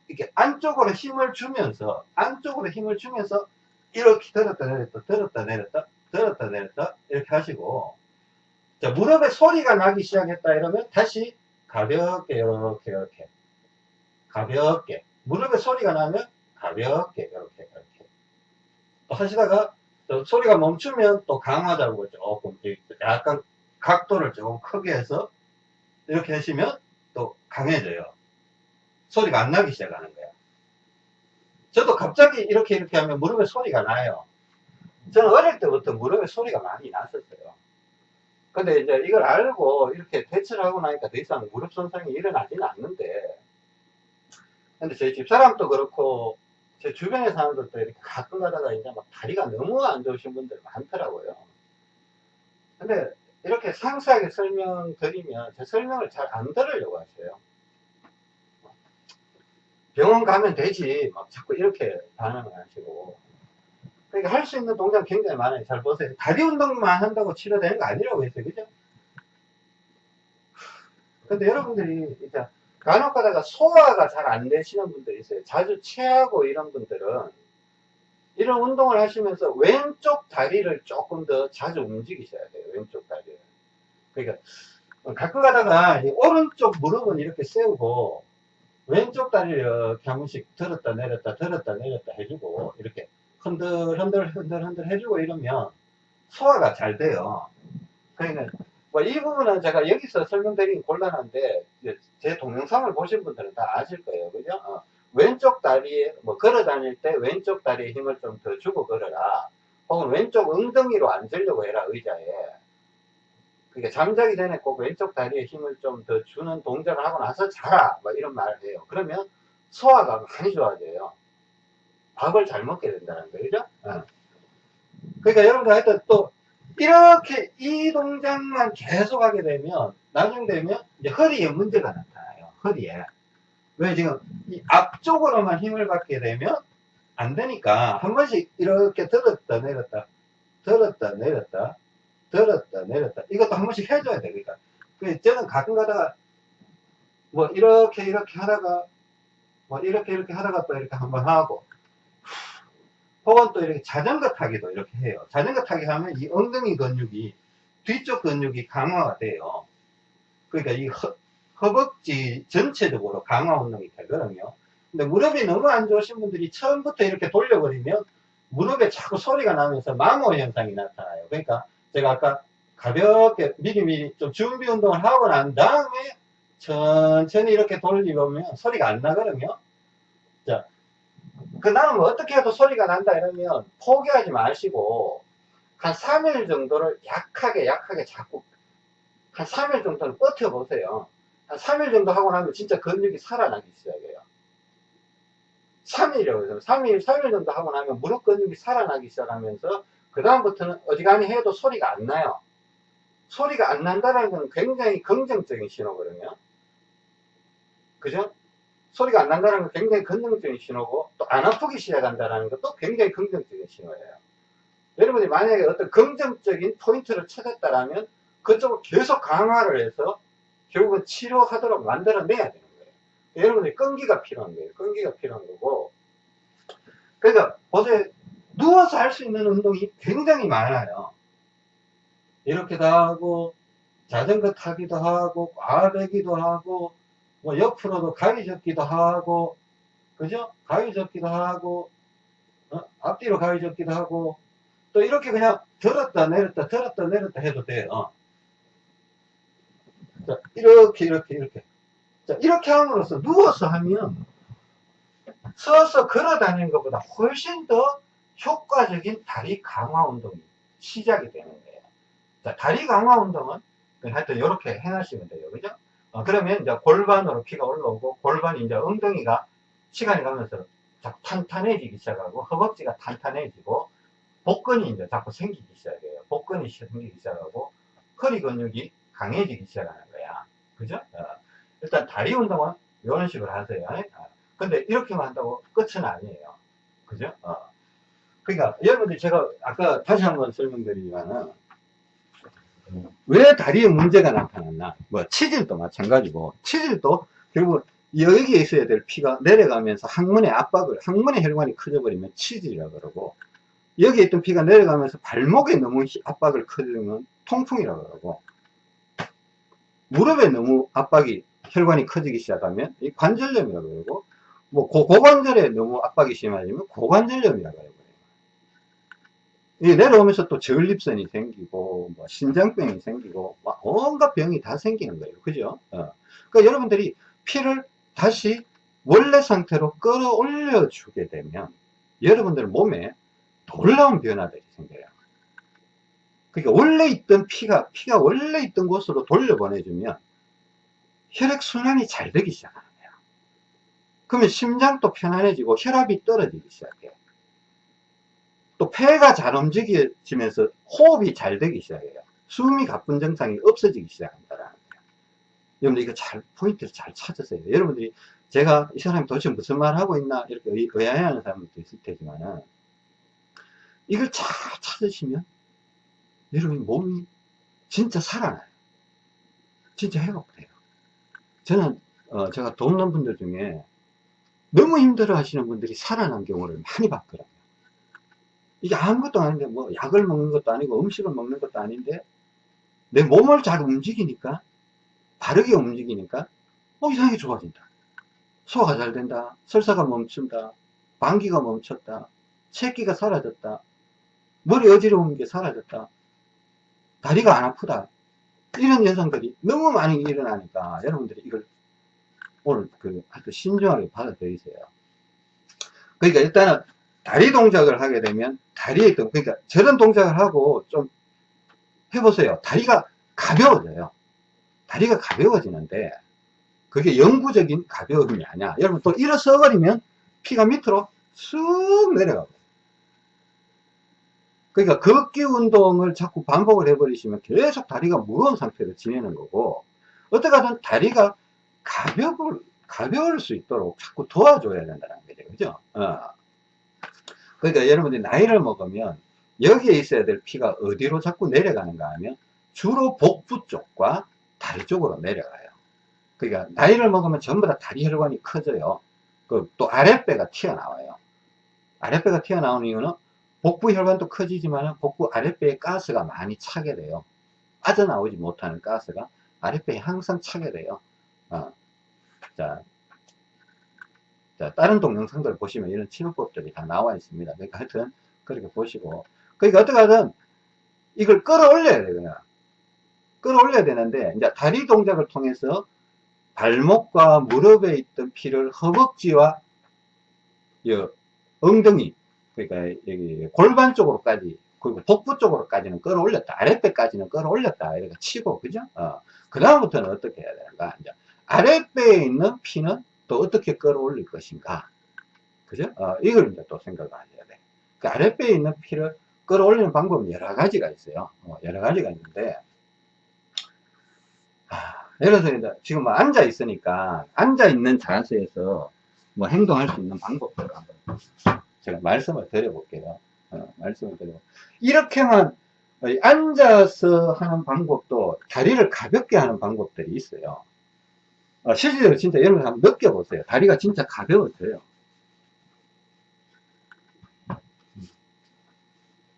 이렇게 안쪽으로 힘을 주면서 안쪽으로 힘을 주면서 이렇게 들었다 내렸다 들었다 내렸다 들었다 내렸다 이렇게 하시고 자 무릎에 소리가 나기 시작했다 이러면 다시 가볍게 이렇게 이렇게 가볍게 무릎에 소리가 나면 가볍게 이렇게 이렇게 또 하시다가 또 소리가 멈추면 또 강화자고 조금 약간 각도를 조금 크게 해서 이렇게 하시면 또 강해져요 소리가 안 나기 시작하는 거야. 저도 갑자기 이렇게 이렇게 하면 무릎에 소리가 나요. 저는 어릴 때부터 무릎에 소리가 많이 났었어요. 근데 이제 이걸 알고 이렇게 대처를 하고 나니까 더 이상 무릎 손상이 일어나지는 않는데, 근데 저희 집사람도 그렇고, 제 주변의 사람들도 이렇게 가끔 가다가 이제 막 다리가 너무 안 좋으신 분들 많더라고요. 근데 이렇게 상세하게 설명드리면 제 설명을 잘 안 들으려고 하세요. 병원 가면 되지. 막 자꾸 이렇게 반응을 하시고. 그러니까 할 수 있는 동작 굉장히 많아요. 잘 보세요. 다리 운동만 한다고 치료되는 거 아니라고 했어요. 그죠? 근데 여러분들이 이제 간혹 가다가 소화가 잘 안 되시는 분들이 있어요. 자주 체하고 이런 분들은 이런 운동을 하시면서 왼쪽 다리를 조금 더 자주 움직이셔야 돼요. 왼쪽 다리를. 그러니까 가끔 가다가 오른쪽 무릎은 이렇게 세우고 왼쪽 다리를 이렇게 한 번씩 들었다 내렸다 들었다 내렸다 해주고 이렇게 흔들 흔들 흔들 흔들 해주고 이러면 소화가 잘 돼요. 그러니까 뭐 이 부분은 제가 여기서 설명드리긴 곤란한데 제 동영상을 보신 분들은 다 아실 거예요. 그죠? 어, 왼쪽 다리에 뭐 걸어 다닐 때 왼쪽 다리에 힘을 좀 더 주고 걸어라. 혹은 왼쪽 엉덩이로 앉으려고 해라 의자에. 그러니까 잠자기 전에 꼭 왼쪽 다리에 힘을 좀 더 주는 동작을 하고 나서 자라. 뭐 이런 말을 해요. 그러면 소화가 많이 좋아져요. 밥을 잘 먹게 된다는 거죠. 어. 그러니까 여러분들 하여튼 또 이렇게 이 동작만 계속 하게 되면 나중 되면 이제 허리에 문제가 나타나요. 허리에. 왜 지금 이 앞쪽으로만 힘을 받게 되면 안 되니까 한 번씩 이렇게 들었다 내렸다 들었다 내렸다 들었다 내렸다 이것도 한 번씩 해줘야 돼 그러니까 그 저는 가끔 가다가 뭐 이렇게 이렇게 하다가 뭐 이렇게 이렇게 하다가 또 이렇게 한번 하고 혹은 또 이렇게 자전거 타기도 이렇게 해요. 자전거 타기 하면 이 엉덩이 근육이 뒤쪽 근육이 강화가 돼요. 그러니까 이 허, 허벅지 전체적으로 강화 운동이 되거든요. 근데 무릎이 너무 안 좋으신 분들이 처음부터 이렇게 돌려버리면 무릎에 자꾸 소리가 나면서 마모 현상이 나타나요. 그러니까 제가 아까 가볍게 미리미리 좀 준비 운동을 하고 난 다음에 천천히 이렇게 돌리면 소리가 안 나거든요. 자, 그 다음 어떻게 해도 소리가 난다 이러면 포기하지 마시고 한 3일 정도를 약하게 약하게 자꾸 한 3일 정도는 버텨보세요. 한 3일 정도 하고 나면 진짜 근육이 살아나기 시작해요. 3일이라고 해서 3일, 3일 정도 하고 나면 무릎 근육이 살아나기 시작하면서 그 다음부터는 어지간히 해도 소리가 안 나요. 소리가 안 난다는 건 굉장히 긍정적인 신호거든요. 그죠? 소리가 안 난다는 건 굉장히 긍정적인 신호고 또 안 아프기 시작한다는 것도 굉장히 긍정적인 신호예요. 여러분이 만약에 어떤 긍정적인 포인트를 찾았다면 그쪽을 계속 강화를 해서 결국은 치료하도록 만들어내야 되는 거예요. 여러분이 끈기가 필요한 거예요. 끈기가 필요한 거고. 그러니까 보세요. 누워서 할 수 있는 운동이 굉장히 많아요. 이렇게도 하고 자전거 타기도 하고 꽈배기도 하고 뭐 옆으로도 가위 접기도 하고 그죠? 가위 접기도 하고 어? 앞뒤로 가위 접기도 하고 또 이렇게 그냥 들었다 내렸다 들었다 내렸다 해도 돼요. 자, 이렇게 이렇게 이렇게 자, 이렇게 함으로써 누워서 하면 서서 걸어 다니는 것보다 훨씬 더 효과적인 다리 강화 운동이 시작이 되는 거예요. 자, 다리 강화 운동은 하여튼 이렇게 해놓으시면 돼요. 그죠? 어, 그러면 이제 골반으로 피가 올라오고 골반이 이제 엉덩이가 시간이 가면서 자꾸 탄탄해지기 시작하고 허벅지가 탄탄해지고 복근이 이제 자꾸 생기기 시작해요. 복근이 생기기 시작하고 허리 근육이 강해지기 시작하는 거야. 그죠? 어, 일단 다리 운동은 이런 식으로 하세요. 어, 근데 이렇게만 한다고 끝은 아니에요. 그죠? 어. 그러니까 여러분들 제가 아까 다시 한번 설명드리지만은 왜 다리에 문제가 나타났나? 뭐 치질도 마찬가지고 치질도 결국 여기에 있어야 될 피가 내려가면서 항문의 압박을 항문의 혈관이 커져버리면 치질이라 그러고 여기에 있던 피가 내려가면서 발목에 너무 압박을 커지면 통풍이라 그러고 무릎에 너무 압박이 혈관이 커지기 시작하면 이 관절염이라 그러고 뭐 고, 고관절에 너무 압박이 심해지면 고관절염이라 그러고 이 내려오면서 또 저울립선이 생기고 뭐 신장병이 생기고 막 온갖 병이 다 생기는 거예요. 그죠? 어. 그러니까 여러분들이 피를 다시 원래 상태로 끌어올려 주게 되면 여러분들 몸에 놀라운 변화들이 생겨요. 그러니까 원래 있던 피가 피가 원래 있던 곳으로 돌려보내주면 혈액순환이 잘 되기 시작하는 거예요. 그러면 심장도 편안해지고 혈압이 떨어지기 시작해요 또 폐가 잘 움직여지면서 호흡이 잘 되기 시작해요. 숨이 가쁜 증상이 없어지기 시작한다라는 거예요. 여러분들 이거 잘 포인트를 잘 찾으세요. 여러분들이 제가 이 사람이 도대체 무슨 말 하고 있나 이렇게 의아해하는 사람도 있을 테지만은 이걸 잘 찾으시면 여러분 몸이 진짜 살아나요. 진짜 회복돼요. 저는 어, 제가 돕는 분들 중에 너무 힘들어 하시는 분들이 살아난 경우를 많이 봤거든요. 이게 아무것도 아닌데 뭐 약을 먹는 것도 아니고 음식을 먹는 것도 아닌데 내 몸을 잘 움직이니까 바르게 움직이니까 어 이상하게 좋아진다. 소화가 잘 된다. 설사가 멈춘다. 방귀가 멈췄다. 새끼가 사라졌다. 머리 어지러운 게 사라졌다. 다리가 안 아프다. 이런 현상들이 너무 많이 일어나니까 여러분들이 이걸 오늘 그 하여튼 신중하게 받아들이세요. 그러니까 일단은 다리 동작을 하게 되면 다리에 그러니까 저런 동작을 하고 좀 해보세요 다리가 가벼워져요 다리가 가벼워지는데 그게 영구적인 가벼움이 아니야 여러분 또 일어서 버리면 피가 밑으로 쑥 내려가고 그러니까 걷기 운동을 자꾸 반복을 해버리시면 계속 다리가 무거운 상태로 지내는 거고 어떻게 하든 다리가 가벼울, 가벼울 수 있도록 자꾸 도와줘야 된다는 거죠. 그죠? 어. 그러니까 여러분들이 나이를 먹으면 여기에 있어야 될 피가 어디로 자꾸 내려가는가 하면 주로 복부 쪽과 다리 쪽으로 내려가요. 그러니까 나이를 먹으면 전부 다 다리 혈관이 커져요. 그또 아랫배가 튀어나와요. 아랫배가 튀어나오는 이유는 복부 혈관도 커지지만 복부 아랫배에 가스가 많이 차게 돼요. 빠져나오지 못하는 가스가 아랫배에 항상 차게 돼요. 어. 자, 자, 다른 동영상들 보시면 이런 치료법들이 다 나와 있습니다. 그러니까 하여튼 그렇게 보시고 그러니까 어떻게 하든 이걸 끌어올려야 되거든. 끌어올려야 되는데 이제 다리 동작을 통해서 발목과 무릎에 있던 피를 허벅지와 엉덩이 그러니까 여기 골반 쪽으로까지 그리고 복부 쪽으로까지는 끌어올렸다 아랫배까지는 끌어올렸다 이렇게 치고 그죠 어. 그 다음부터는 어떻게 해야 되는가 이제 아랫배에 있는 피는 또 어떻게 끌어올릴 것인가 그죠 어, 이걸 이제 또 생각을 하셔야 돼 그 아랫배에 있는 피를 끌어올리는 방법은 여러 가지가 있어요 어, 여러 가지가 있는데 예를 들어서 이제 지금 뭐 앉아 있으니까 앉아 있는 자세에서 뭐 행동할 수 있는 방법들을 한번 제가 말씀을 드려볼게요. 어, 말씀을 드려. 이렇게만 앉아서 하는 방법도 다리를 가볍게 하는 방법들이 있어요. 어, 실질적으로 진짜 여러분 한번 느껴보세요. 다리가 진짜 가벼워져요.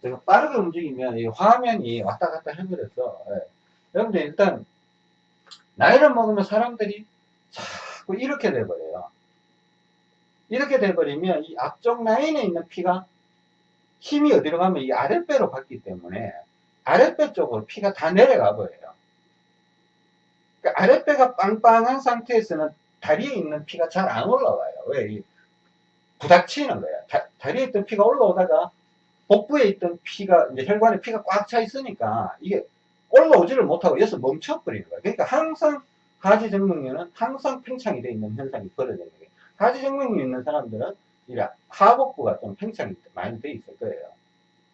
제가 빠르게 움직이면 이 화면이 왔다 갔다 해버려서 예. 여러분들 일단 나이를 먹으면 사람들이 자꾸 이렇게 돼버려요. 이렇게 돼버리면 이 앞쪽 라인에 있는 피가 힘이 어디로 가면 이 아랫배로 갔기 때문에 아랫배 쪽으로 피가 다 내려가 버려요. 그러니까 아랫배가 빵빵한 상태에서는 다리에 있는 피가 잘 안 올라와요. 왜? 부닥치는 거야. 다, 리에 있던 피가 올라오다가 복부에 있던 피가, 이제 혈관에 피가 꽉 차 있으니까 이게 올라오지를 못하고 여기서 멈춰버리는 거예요. 그러니까 항상 하지 정맥류는 항상 팽창이 되어 있는 현상이 벌어지는 거예요. 하지 정맥류 있는 사람들은 이 하복부가 좀 팽창이 많이 되어 있을 거예요.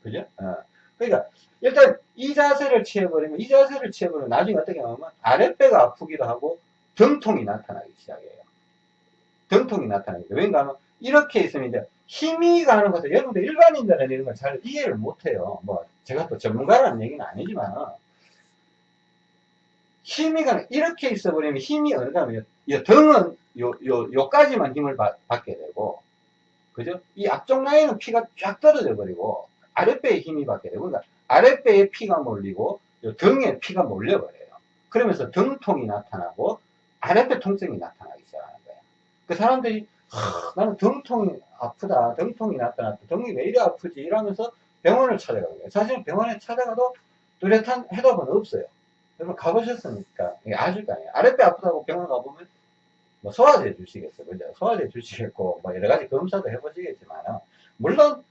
그죠? 어. 그러니까 일단 이 자세를 취해버리면 이 자세를 취해버리면 나중에 어떻게 하면 아랫배가 아프기도 하고 등통이 나타나기 시작해요. 등통이 나타나기. 왠가 하면 이렇게 있으면 이제 힘이 가는 것을 여러분들 일반인들은 이런 걸 잘 이해를 못해요. 뭐 제가 또 전문가라는 얘기는 아니지만 힘이 가는 이렇게 있어 버리면 힘이 어느 이 등은 요, 요, 요까지만 힘을 받, 게 되고 그죠? 이 앞쪽 라인은 피가 쫙 떨어져 버리고 아랫배에 힘이 받게 되고 그러니까 아랫배에 피가 몰리고 등에 피가 몰려 버려요. 그러면서 등통이 나타나고 아랫배 통증이 나타나기 시작하는 거예요. 그 사람들이 나는 등통이 아프다, 등통이 나타났다, 등이 왜 이래 아프지 이러면서 병원을 찾아가는 거예요. 사실 병원에 찾아가도 뚜렷한 해답은 없어요. 여러분 가보셨으니까 아실 거 아니에요. 아랫배 아프다고 병원 가보면 뭐 소화제 주시겠어요. 그죠? 소화제 주시겠고 뭐 여러 가지 검사도 해보시겠지만 물론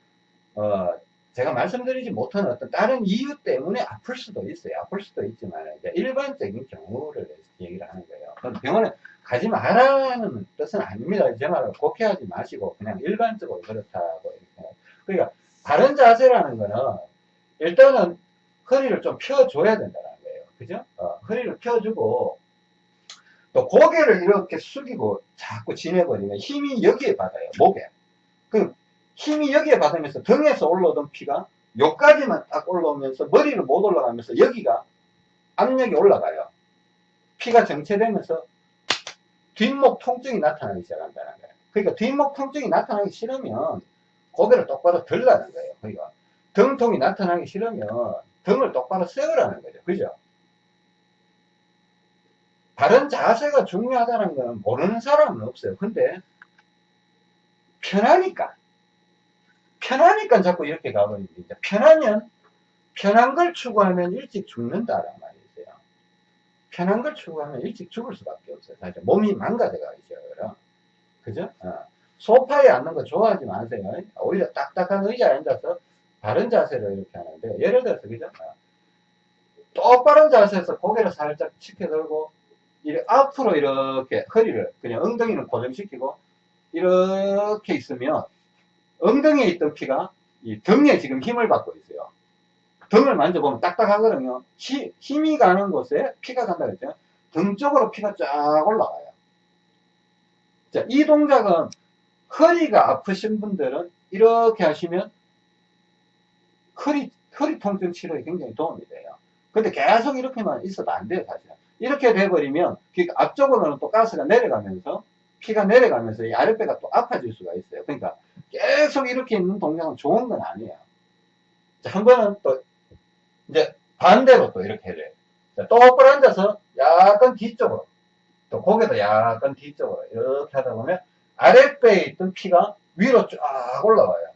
어 제가 말씀드리지 못한 어떤 다른 이유 때문에 아플 수도 있어요. 아플 수도 있지만 이제 일반적인 경우를 얘기를 하는 거예요. 병원에 가지 말라는 뜻은 아닙니다. 제 말을 곡해하지 마시고 그냥 일반적으로 그렇다고 이렇게. 그러니까 바른 자세라는 거는 일단은 허리를 좀 펴줘야 된다는 그죠? 어, 허리를 펴주고 또 고개를 이렇게 숙이고 자꾸 지내버리면 힘이 여기에 받아요. 목에. 그 힘이 여기에 받으면서 등에서 올라오던 피가 여기까지만 딱 올라오면서 머리를 못 올라가면서 여기가 압력이 올라가요. 피가 정체되면서 뒷목 통증이 나타나기 시작한다는 거예요. 그러니까 뒷목 통증이 나타나기 싫으면 고개를 똑바로 들라는 거예요. 그러니까 등통이 나타나기 싫으면 등을 똑바로 세우라는 거죠. 그죠? 바른 자세가 중요하다는 건 모르는 사람은 없어요. 근데 편하니까 편하니까 자꾸 이렇게 가버립니다. 편하면 편한 걸 추구하면 일찍 죽는다란 말이 있어요. 편한 걸 추구하면 일찍 죽을 수밖에 없어요. 사실 몸이 망가져가죠. 그죠? 어. 소파에 앉는 거 좋아하지 마세요. 오히려 딱딱한 의자에 앉아서 바른 자세로 이렇게 하는데 예를 들어서 그죠? 어. 똑바른 자세에서 고개를 살짝 치켜들고 앞으로 이렇게 허리를 그냥 엉덩이는 고정시키고 이렇게 있으면 엉덩이에 있던 피가 이 등에 지금 힘을 받고 있어요. 등을 만져보면 딱딱하거든요. 히, 힘이 가는 곳에 피가 간다 그랬죠. 등 쪽으로 피가 쫙 올라가요. 자, 이 동작은 허리가 아프신 분들은 이렇게 하시면 허리, 허리 통증 치료에 굉장히 도움이 돼요. 근데 계속 이렇게만 있어도 안 돼요, 사실. 이렇게 돼버리면, 그 앞쪽으로는 또 가스가 내려가면서, 피가 내려가면서 이 아랫배가 또 아파질 수가 있어요. 그러니까 계속 이렇게 있는 동작은 좋은 건 아니에요. 자, 한 번은 또, 이제 반대로 또 이렇게. 자, 똑바로 앉아서 약간 뒤쪽으로, 또 고개도 약간 뒤쪽으로 이렇게 하다 보면 아랫배에 있던 피가 위로 쫙 올라와요.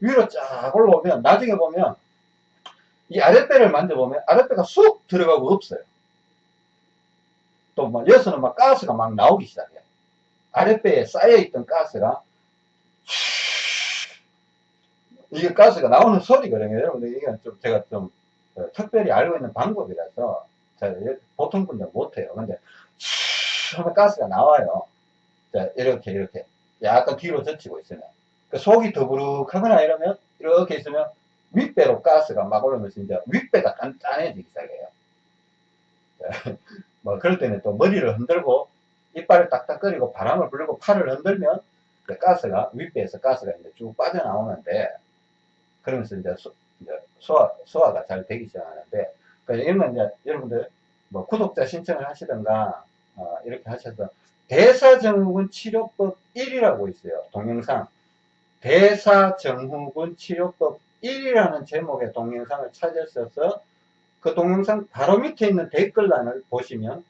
위로 쫙 올라오면 나중에 보면 이 아랫배를 만져보면 아랫배가 쑥 들어가고 없어요. 또막 여기서는 막 가스가 막 나오기 시작해요. 아랫배에 쌓여있던 가스가 이게 가스가 나오는 소리거든요. 여러분들 이게 좀 제가 좀 어, 특별히 알고 있는 방법이라서 자, 보통 분들 못해요. 근데 하면 가스가 나와요. 자, 이렇게 이렇게 약간 뒤로 젖히고 있으면 그 속이 더부룩하거나 이러면 이렇게 있으면 윗배로 가스가 막 올라오면서 이제 윗배가 단단해지기 시작해요. 자, 뭐 그럴 때는 또 머리를 흔들고 이빨을 딱딱거리고 바람을 불고 팔을 흔들면 그 가스가 윗배에서 가스가 이제 쭉 빠져나오는데 그러면서 이제, 소, 이제 소화 소화가 잘 되기 시작하는데 그러니까 이제 여러분들 뭐 구독자 신청을 하시던가 어, 이렇게 하셔서 대사증후군 치료법 1이라고 있어요 동영상. 대사증후군 치료법 1이라는 제목의 동영상을 찾으셔서 그 동영상 바로 밑에 있는 댓글란을 보시면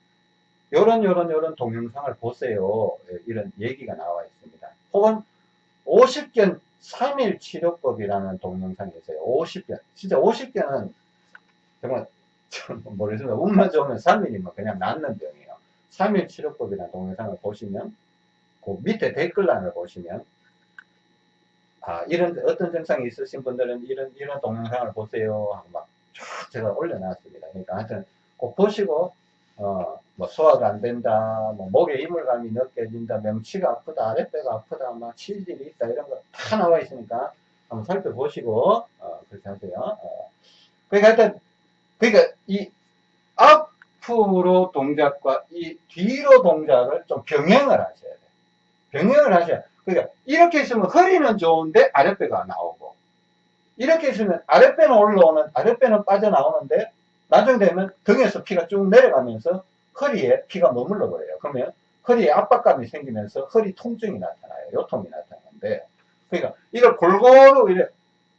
요런 요런 요런 동영상을 보세요. 예, 이런 얘기가 나와 있습니다. 혹은 50견 3일 치료법이라는 동영상이 있어요. 50견 진짜 50견은 정말 모르겠습니다. 운만 좋으면 3일이면 그냥 낫는 병이에요. 3일 치료법이라는 동영상을 보시면 그 밑에 댓글란을 보시면 아 이런 어떤 증상이 있으신 분들은 이런 이런 동영상을 보세요 하고 막 제가 올려놨습니다. 그러니까 하여튼 꼭 보시고 어, 뭐 소화가 안 된다, 뭐 목에 이물감이 느껴진다, 명치가 아프다, 아랫배가 아프다, 막 치질이 있다 이런 거 다 나와 있으니까 한번 살펴보시고 어, 그렇게 하세요. 어. 그러니까 하여튼 그러니까 이 앞으로 동작과 이 뒤로 동작을 좀 병행을 하셔야 돼요. 병행을 하셔야 돼요. 그러니까 이렇게 있으면 허리는 좋은데 아랫배가 나오고 이렇게 있으면 아랫배는 올라오는 아랫배는 빠져나오는데 나중 되면 등에서 피가 쭉 내려가면서 허리에 피가 머물러 버려요. 그러면 허리에 압박감이 생기면서 허리 통증이 나타나요. 요통이 나타나는데 그러니까 이걸 골고루 이래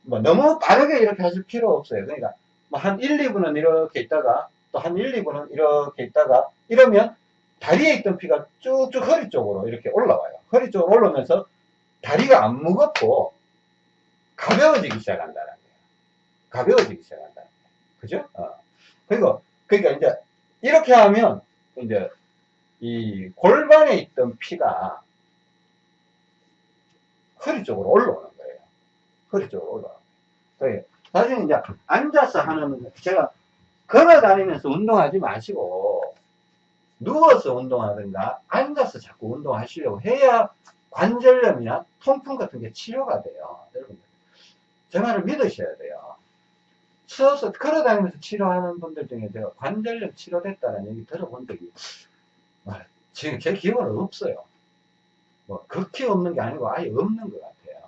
뭐 너무 빠르게 이렇게 하실 필요 없어요. 그러니까 뭐 한 1, 2분은 이렇게 있다가 또 한 1, 2분은 이렇게 있다가 이러면 다리에 있던 피가 쭉쭉 허리 쪽으로 이렇게 올라와요. 허리 쪽으로 올라오면서 다리가 안 무겁고 가벼워지기 시작한다는 거예요. 가벼워지기 시작한다는 거예요. 그죠? 어. 그리고, 그러니까 이제, 이렇게 하면, 이제, 이 골반에 있던 피가 허리 쪽으로 올라오는 거예요. 허리 쪽으로 올라오는 거예요. 사실 이제, 앉아서 하는, 제가 걸어 다니면서 운동하지 마시고, 누워서 운동하든가, 앉아서 자꾸 운동하시려고 해야 관절염이나 통풍 같은 게 치료가 돼요. 여러분들. 제 말을 믿으셔야 돼요. 서서 걸어다니면서 치료하는 분들 중에 제가 관절염 치료됐다는 얘기 들어본 적이 아, 지금 제 기억은 없어요. 뭐 극히 없는 게 아니고 아예 없는 것 같아요.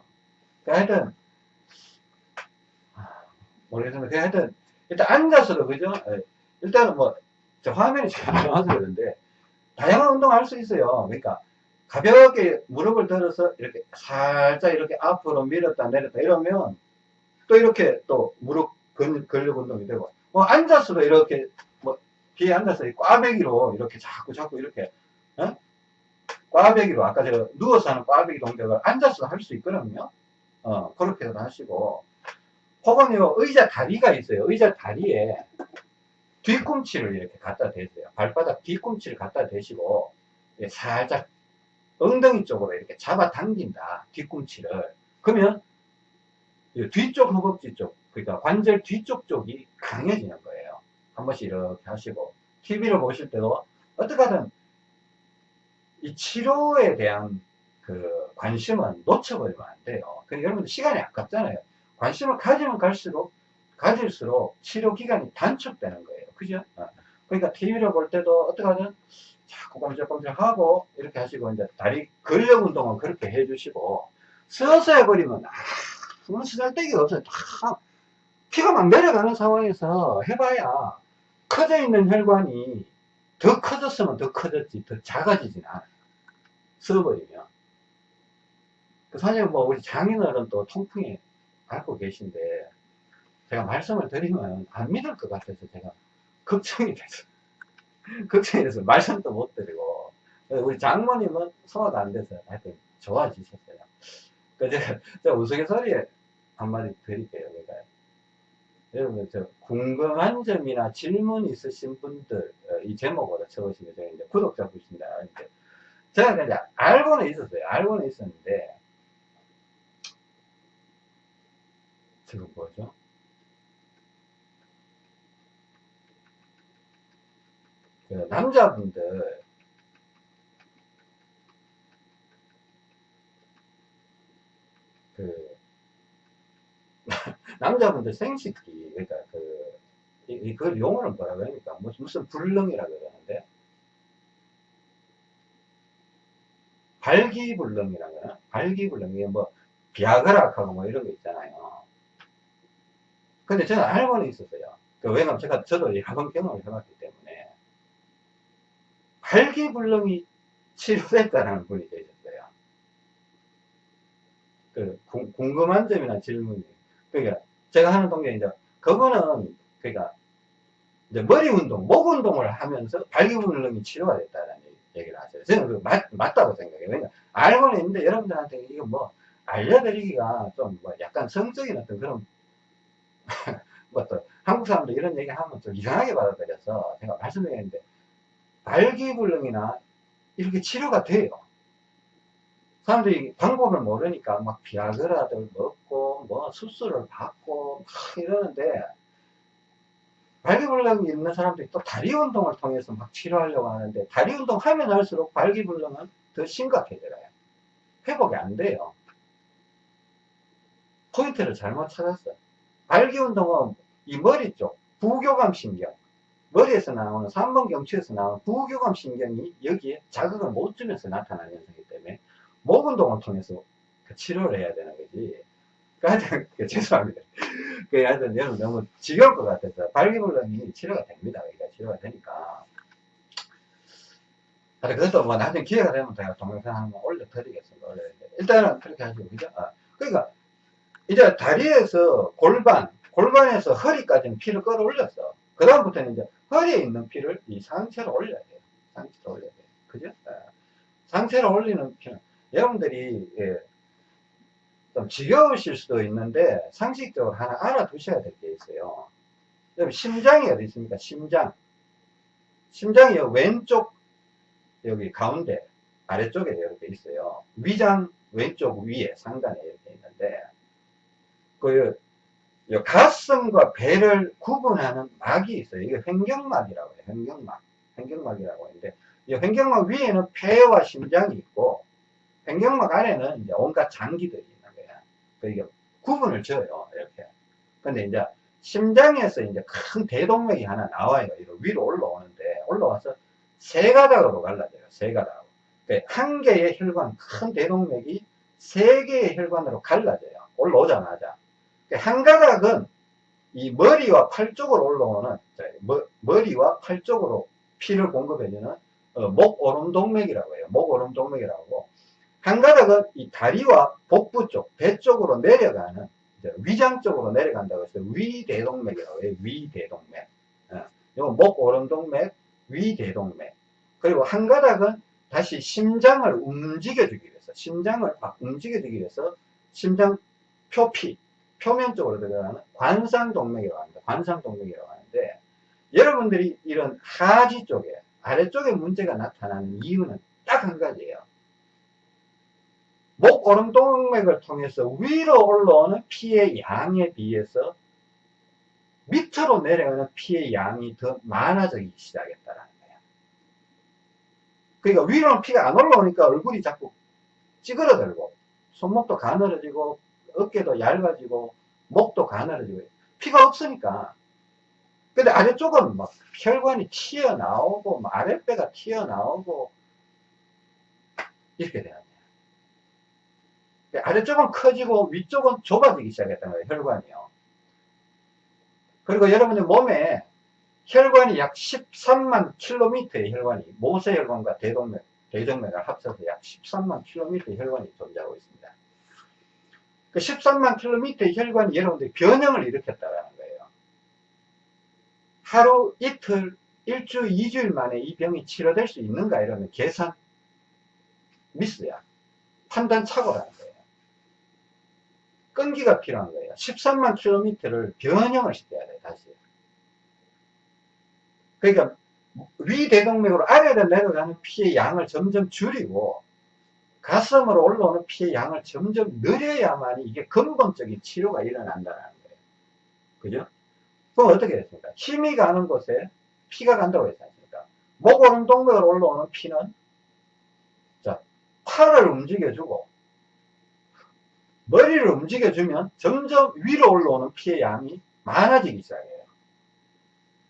그러니까 하여튼 아, 모르겠습니다. 그러니까 하여튼 일단 앉아서도 그죠? 예. 일단은 뭐저 화면이 잘 좋아서 그런데 다양한 운동을 할수 있어요. 그러니까 가볍게 무릎을 들어서 이렇게 살짝 이렇게 앞으로 밀었다 내렸다 이러면 또 이렇게 또 무릎 근, 근력 운동이 되고, 뭐, 앉아서도 이렇게, 뭐, 뒤에 앉아서 꽈배기로 이렇게 자꾸 자꾸 이렇게, 어? 꽈배기로, 아까 제가 누워서 하는 꽈배기 동작을 앉아서 할 수 있거든요. 어, 그렇게도 하시고, 혹은 요 의자 다리가 있어요. 의자 다리에 뒤꿈치를 이렇게 갖다 대세요. 발바닥 뒤꿈치를 갖다 대시고, 살짝 엉덩이 쪽으로 이렇게 잡아 당긴다. 뒤꿈치를. 그러면 뒤쪽 허벅지 쪽, 그러니까 관절 뒤쪽 쪽이 강해지는 거예요. 한 번씩 이렇게 하시고 TV를 보실 때도 어떻게 하든 이 치료에 대한 그 관심은 놓쳐버리면 안 돼요. 그러니까 여러분들 시간이 아깝잖아요. 관심을 가지면 갈수록 가질수록 치료 기간이 단축되는 거예요. 그죠? 어. 그러니까 TV를 볼 때도 어떻게 하든 자꾸 꼼짝꼼짝 하고 이렇게 하시고 이제 다리 근력 운동은 그렇게 해주시고 서서 해버리면 아, 아무 쓰잘데기가 없어요. 다 피가 막 내려가는 상황에서 해봐야 커져 있는 혈관이 더 커졌으면 더 커졌지 더 작아지진 않아요. 써버리면. 그 사실 뭐 우리 장인어른 또 통풍에 앓고 계신데 제가 말씀을 드리면 안 믿을 것 같아서 제가 걱정이 돼서 걱정이 돼서 말씀도 못 드리고 우리 장모님은 소화가 안 돼서 하여튼 좋아지셨어요. 그 제가, 제가 우스갯소리에 한마디 드릴게요. 그러니까 여러분 저 궁금한 점이나 질문 있으신 분들 어, 이 제목으로 쳐보시면 제가 이제 구독자 분이신다. 이제 제가 이제 알고는 있었어요. 알고는 있었는데 지금 뭐죠? 그 남자분들 그 남자분들 생식기 그러니까 그 이, 이- 그 용어는 뭐라 그러니까 무슨 무슨 불능이라 그러는데 발기불능이라 그러나 발기불능 이게 뭐 비아그라하고 뭐 이런 거 있잖아요. 근데 저는 알고는 있었어요. 그 왜냐면 제가 저도 여러 번 경험을 해봤기 때문에 발기불능이 치료됐다는 분이 계셨어요. 그 궁- 궁금한 점이나 질문이 그러니까 제가 하는 동작이 이제 그거는 그러니까 이제 머리 운동, 목 운동을 하면서 발기불능이 치료가 됐다는 얘기를 하세요. 저는 그 맞, 맞다고 생각해요. 왜냐 알고는 있는데 여러분들한테 이거 뭐 알려드리기가 좀 뭐 약간 성적인 어떤 그런 뭐또 한국 사람들 이런 얘기 하면 좀 이상하게 받아들여서 제가 말씀드리는데 발기불능이나 이렇게 치료가 돼요. 사람들이 방법을 모르니까 막 비아그라들 먹고 뭐 수술을 받고 막 이러는데 발기불능이 있는 사람들이 또 다리 운동을 통해서 막 치료하려고 하는데 다리 운동 하면 할수록 발기불능은 더 심각해져요. 회복이 안 돼요. 포인트를 잘못 찾았어요. 발기 운동은 이 머리 쪽 부교감 신경 머리에서 나오는 3번 경추에서 나오는 부교감 신경이 여기에 자극을 못 주면서 나타나는 현상이기 때문에 목 운동을 통해서 그 치료를 해야 되는 거지. 그 하여튼 그 죄송합니다. 그 하여튼 여러분 너무 지겨울 것 같아서 발기불능이 치료가 됩니다. 그러니까 치료가 되니까. 그것도 뭐 나중에 기회가 되면 제가 동영상 한번 올려드리겠습니다. 올려드리는데 일단은 그렇게 하시고 그죠? 아, 그러니까 이제 다리에서 골반, 골반에서 허리까지는 피를 끌어올렸어. 그 다음부터는 이제 허리에 있는 피를 이 상체로 올려야 돼요. 상체로 올려야 돼요. 그죠? 아, 상체로 올리는 피는 여러분들이 예, 좀 지겨우실 수도 있는데 상식적으로 하나 알아두셔야 될 게 있어요. 여러분 심장이 어디 있습니까? 심장. 심장이 왼쪽 여기 가운데 아래쪽에 이렇게 있어요. 위장 왼쪽 위에 상단에 이렇게 있는데 그요 가슴과 배를 구분하는 막이 있어요. 이게 횡경막이라고 해요. 횡경막. 횡경막이라고 하는데 이 횡경막 위에는 폐와 심장이 있고 횡경막 안에는 이제 온갖 장기들이 있는 거야. 그러니까 구분을 지어요. 이렇게. 근데 이제 심장에서 이제 큰 대동맥이 하나 나와요. 이렇게 위로 올라오는데 올라와서 세 가닥으로 갈라져요. 세 가닥으로. 그러니까 한 개의 혈관, 큰 대동맥이 세 개의 혈관으로 갈라져요. 올라오자마자. 그러니까 한 가닥은 이 머리와 팔 쪽으로 올라오는 머, 머리와 팔 쪽으로 피를 공급해주는 어, 목 오름동맥이라고 해요. 목 오름동맥이라고 한 가닥은 이 다리와 복부 쪽, 배 쪽으로 내려가는 위장 쪽으로 내려간다고 해서 위대동맥이라고 해요. 위대동맥. 어, 이건 목 오름동맥, 위대동맥. 그리고 한 가닥은 다시 심장을 움직여주기 위해서, 심장을 막 움직여주기 위해서 심장 표피, 표면 쪽으로 들어가는 관상동맥이라고 합니다. 관상동맥이라고 하는데 여러분들이 이런 하지 쪽에 아래쪽에 문제가 나타나는 이유는 딱 한 가지예요. 목 오름 동맥을 통해서 위로 올라오는 피의 양에 비해서 밑으로 내려가는 피의 양이 더 많아지기 시작했다는 거예요. 그러니까 위로는 피가 안 올라오니까 얼굴이 자꾸 찌그러들고 손목도 가늘어지고 어깨도 얇아지고 목도 가늘어지고 피가 없으니까. 근데 아래쪽은 막 혈관이 튀어나오고 막 아랫배가 튀어나오고 이렇게 돼요 아래쪽은 커지고 위쪽은 좁아지기 시작했던 거예요, 혈관이요. 그리고 여러분의 몸에 혈관이 약 13만 킬로미터의 혈관이, 모세혈관과 대동맥, 대정맥을 합쳐서 약 13만 킬로미터의 혈관이 존재하고 있습니다. 그 13만 킬로미터의 혈관이 여러분들이 변형을 일으켰다는 거예요. 하루, 이틀, 일주, 이주일 만에 이 병이 치료될 수 있는가 이러면 계산 미스야. 판단 착오라는 거예요. 끈기가 필요한 거예요. 13만 킬로미터를 변형을 시켜야 돼, 다시. 그러니까 위대동맥으로 아래로 내려가는 피의 양을 점점 줄이고 가슴으로 올라오는 피의 양을 점점 늘려야만 이게 근본적인 치료가 일어난다는 거예요. 그죠? 그럼 어떻게 됐습니까? 힘이 가는 곳에 피가 간다고 했지 않습니까? 목 오른 동맥으로 올라오는 피는 자 팔을 움직여주고 머리를 움직여주면 점점 위로 올라오는 피의 양이 많아지기 시작해요.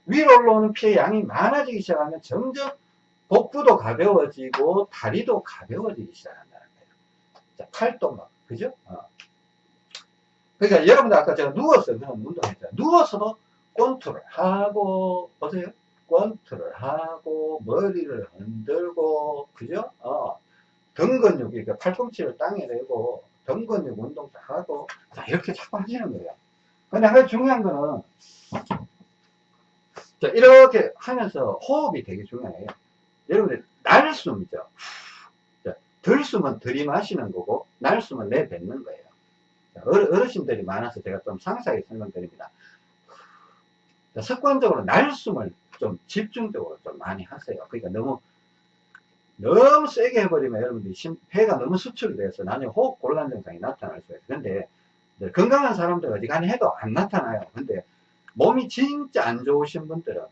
위로 올라오는 피의 양이 많아지기 시작하면 점점 복부도 가벼워지고 다리도 가벼워지기 시작한다는 거예요. 자, 팔도 막, 그죠? 어. 그러니까 여러분들 아까 제가 누워서 그런 운동했잖아요. 누워서도 권투를 하고, 보세요. 권투를 하고, 머리를 흔들고, 그죠? 어. 등 근육, 이렇게 팔꿈치를 땅에 대고, 등 근육 운동도 하고, 자, 이렇게 자꾸 하시는 거예요. 근데 한 중요한 거는, 자, 이렇게 하면서 호흡이 되게 중요해요. 여러분들, 날숨이죠. 자, 들숨은 들이마시는 거고, 날숨은 내뱉는 거예요. 자, 어르신들이 많아서 제가 좀 상세하게 설명드립니다. 자, 습관적으로 날숨을 좀 집중적으로 좀 많이 하세요. 그러니까 너무, 너무 세게 해버리면 여러분들이 심, 폐가 너무 수축이 돼서 나중에 호흡 곤란 증상이 나타날 수 있어요. 근데 건강한 사람들 어지간히 해도 안 나타나요. 근데 몸이 진짜 안 좋으신 분들은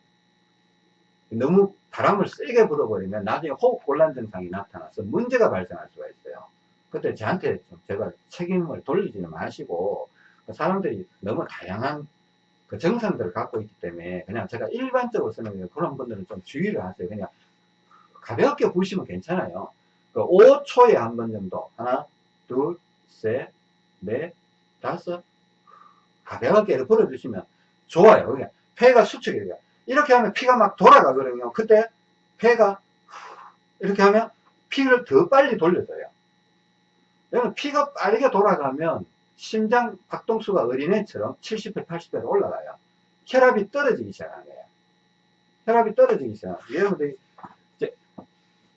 너무 바람을 세게 불어버리면 나중에 호흡 곤란 증상이 나타나서 문제가 발생할 수가 있어요. 그때 저한테 제가 책임을 돌리지는 마시고 그 사람들이 너무 다양한 그 정상들을 갖고 있기 때문에 그냥 제가 일반적으로 쓰는 그런 분들은 좀 주의를 하세요. 그냥 가볍게 부시면 괜찮아요. 그 5초에 한 번 정도 하나, 둘, 셋, 넷, 다섯 가볍게 불어주시면 좋아요. 그냥 폐가 수축이 돼요. 이렇게 하면 피가 막 돌아가거든요. 그때 폐가 이렇게 하면 피를 더 빨리 돌려줘요. 여러분 피가 빠르게 돌아가면 심장 박동수가 어린애처럼 70배, 80배로 올라가요. 혈압이 떨어지기 시작하는 거예요. 혈압이 떨어지기. 여러분들이 이제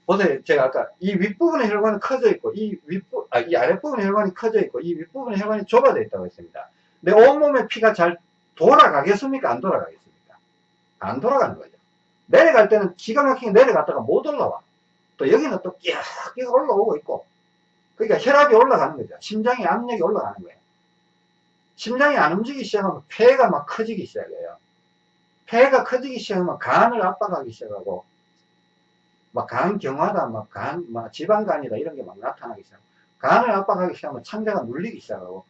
보세요. 제가 아까 이 윗부분의 혈관이 커져 있고 이 윗부 아, 이 아랫부분의 혈관이 커져 있고 이 윗부분의 혈관이 좁아져 있다고 했습니다. 내 온몸에 피가 잘 돌아가겠습니까? 안 돌아가겠습니까? 안 돌아가는 거죠. 내려갈 때는 기가 막히게 내려갔다가 못 올라와. 또 여기는 또 끼악 끼악 올라오고 있고. 그러니까 혈압이 올라가는 거죠. 심장의 압력이 올라가는 거예요. 심장이 안 움직이기 시작하면 폐가 막 커지기 시작해요. 폐가 커지기 시작하면 간을 압박하기 시작하고, 막 간 경화다, 막 간, 막 지방간이다, 이런 게 막 나타나기 시작하고, 간을 압박하기 시작하면 창자가 눌리기 시작하고,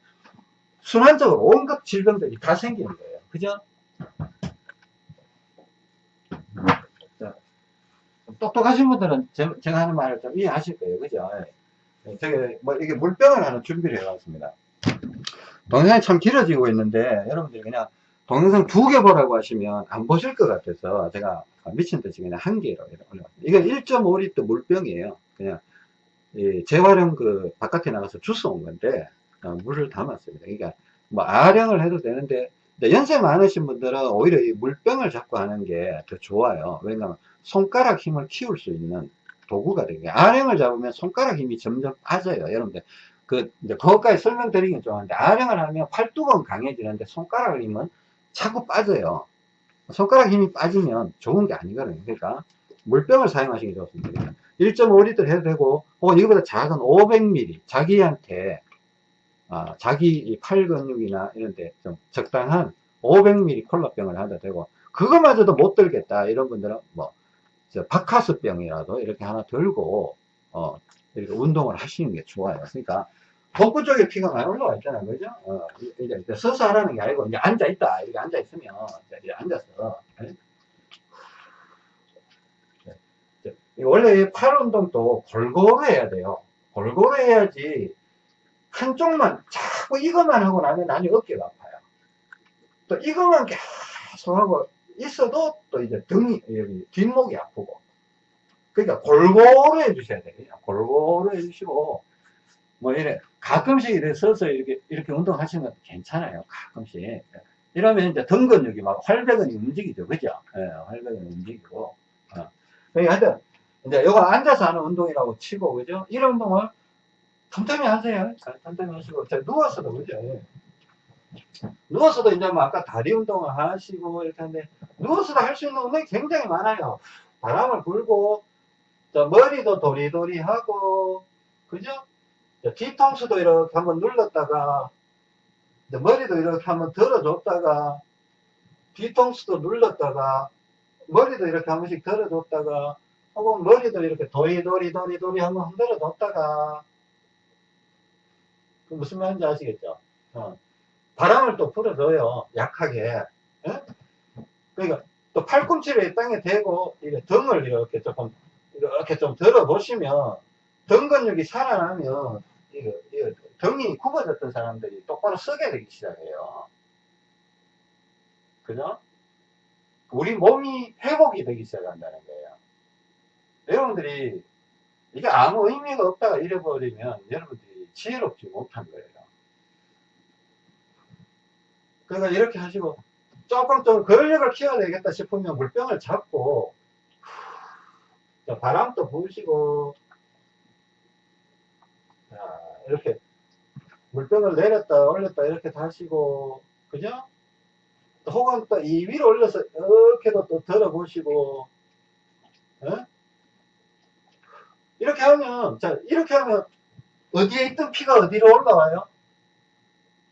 순환적으로 온갖 질병들이 다 생기는 거예요. 그죠? 자, 똑똑하신 분들은 제, 가 하는 말을 좀 이해하실 거예요. 그죠? 저기, 뭐, 이게 물병을 하나 준비를 해왔습니다. 동영상이 참 길어지고 있는데, 여러분들이 그냥 동영상 두 개 보라고 하시면 안 보실 것 같아서 제가 미친 듯이 그냥 한 개로 올려봤습니다. 이건 1.5리터 물병이에요. 그냥, 재활용 그 바깥에 나가서 주워 온 건데, 어, 물을 담았습니다. 그러니까 뭐 아령을 해도 되는데 연세 많으신 분들은 오히려 이 물병을 잡고 하는 게 더 좋아요. 왜냐하면 손가락 힘을 키울 수 있는 도구가 되게 아령을 잡으면 손가락 힘이 점점 빠져요. 여러분들 그 이제 그것까지 설명드리긴 좀 한데 아령을 하면 팔뚝은 강해지는데 손가락 힘은 자꾸 빠져요. 손가락 힘이 빠지면 좋은 게 아니거든요. 그러니까 물병을 사용하시기 좋습니다. 1.5리터 해도 되고 혹은 이거보다 작은 500ml 자기한테 아, 자기 팔 근육이나 이런 데 좀 적당한 500ml 콜라병을 하도 되고 그거마저도 못 들겠다 이런 분들은 뭐 바카스병이라도 이렇게 하나 들고 어, 이렇게 운동을 하시는 게 좋아요. 그러니까 복부 쪽에 피가 많이 올라와 있잖아요. 그죠? 어, 이제 서서 하라는 게 아니고 이제 앉아 있다. 이렇게 앉아 있으면 이제 앉아서 원래 팔 운동도 골고루 해야 돼요. 골고루 해야지 한쪽만 자꾸 이것만 하고 나면 나중에 어깨가 아파요. 또 이것만 계속 하고 있어도 또 이제 등이, 여기 뒷목이 아프고. 그러니까 골고루 해주셔야 돼요. 골고루 해주시고, 뭐 이래, 가끔씩 이렇게 서서 이렇게, 이렇게 운동하시는 것도 괜찮아요. 가끔씩. 이러면 이제 등 근육이 막 활배근이 움직이죠. 그죠? 예, 활배근이 움직이고. 어. 그러니까 하여튼, 이제 이거 앉아서 하는 운동이라고 치고, 그죠? 이런 운동을 틈틈이 하세요. 틈틈이 하시고, 자, 누워서도, 그죠? 예. 누워서도 이제 뭐 아까 다리 운동을 하시고 이렇게 하는데, 누워서도 할 수 있는 운동이 굉장히 많아요. 바람을 불고, 저 머리도 도리도리 하고, 그죠? 저 뒤통수도 이렇게 한번 눌렀다가, 머리도 이렇게 한번 들어줬다가, 뒤통수도 눌렀다가, 머리도 이렇게 한 번씩 들어줬다가, 혹은 머리도 이렇게 도리도리 도리도리 한번 흔들어 줬다가, 그 무슨 말인지 아시겠죠? 어. 바람을 또 불어줘요. 약하게. 예? 그러니까 또 팔꿈치를 땅에 대고 이렇게 등을 이렇게 조금 이렇게 좀 들어 보시면 등 근육이 살아나면 등이 굽어졌던 사람들이 똑바로 서게 되기 시작해요. 그죠? 우리 몸이 회복이 되기 시작한다는 거예요. 여러분들이 이게 아무 의미가 없다가 잃어버리면 여러분들이 지혜롭지 못한 거예요. 그러니까 이렇게 하시고 조금 좀 근력을 키워야 되겠다 싶으면 물병을 잡고 자, 바람도 부으시고 자, 이렇게 물병을 내렸다 올렸다 이렇게 다시고 그죠? 또 혹은 또 이 위로 올려서 이렇게도 또 들어보시고 예? 이렇게 하면 자 이렇게 하면 어디에 있던 피가 어디로 올라와요?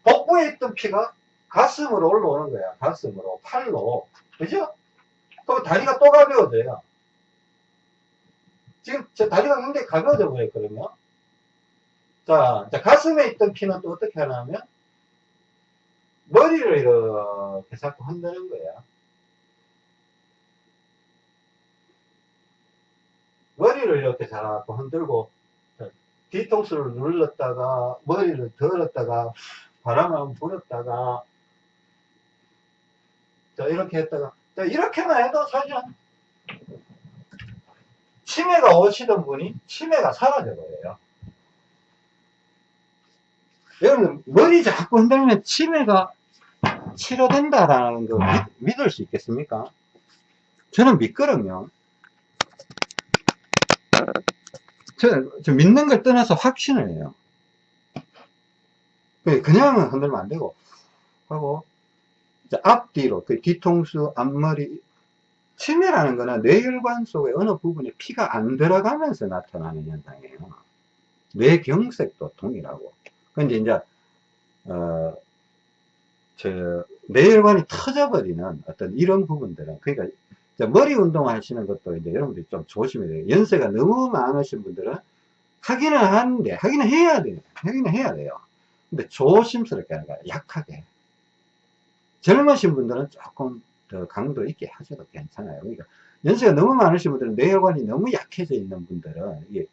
복부에 있던 피가 가슴으로 올라오는 거야. 가슴으로, 팔로. 그죠? 그럼 다리가 또 가벼워져요. 지금 제 다리가 굉장히 가벼워져 보였거든요. 자, 자, 가슴에 있던 피는 또 어떻게 하냐면, 머리를 이렇게 자꾸 흔드는 거야. 머리를 이렇게 자꾸 흔들고, 뒤통수를 눌렀다가, 머리를 들었다가, 바람을 불었다가, 자, 이렇게 했다가, 자, 이렇게만 해도 사실은 치매가 오시던 분이 치매가 사라져버려요. 여러분, 머리 자꾸 흔들면 치매가 치료된다라는 거 믿, 을수 있겠습니까? 저는 믿거든요. 저, 저 믿는 걸 떠나서 확신을 해요. 그냥 흔들면 안 되고, 하고, 앞뒤로, 그 뒤통수, 앞머리, 치매라는 거는 뇌혈관 속에 어느 부분에 피가 안 들어가면서 나타나는 현상이에요. 뇌경색도 동일하고. 근데 이제, 어, 저, 뇌혈관이 터져버리는 어떤 이런 부분들은, 그러니까, 머리 운동 하시는 것도 이제 여러분들이 좀 조심해야 돼요. 연세가 너무 많으신 분들은 하기는 하는데, 하기는 해야 돼요. 하기는 해야 돼요. 근데 조심스럽게 하는 거야. 약하게. 젊으신 분들은 조금 더 강도 있게 하셔도 괜찮아요. 그러니까 연세가 너무 많으신 분들은 뇌혈관이 너무 약해져 있는 분들은 이게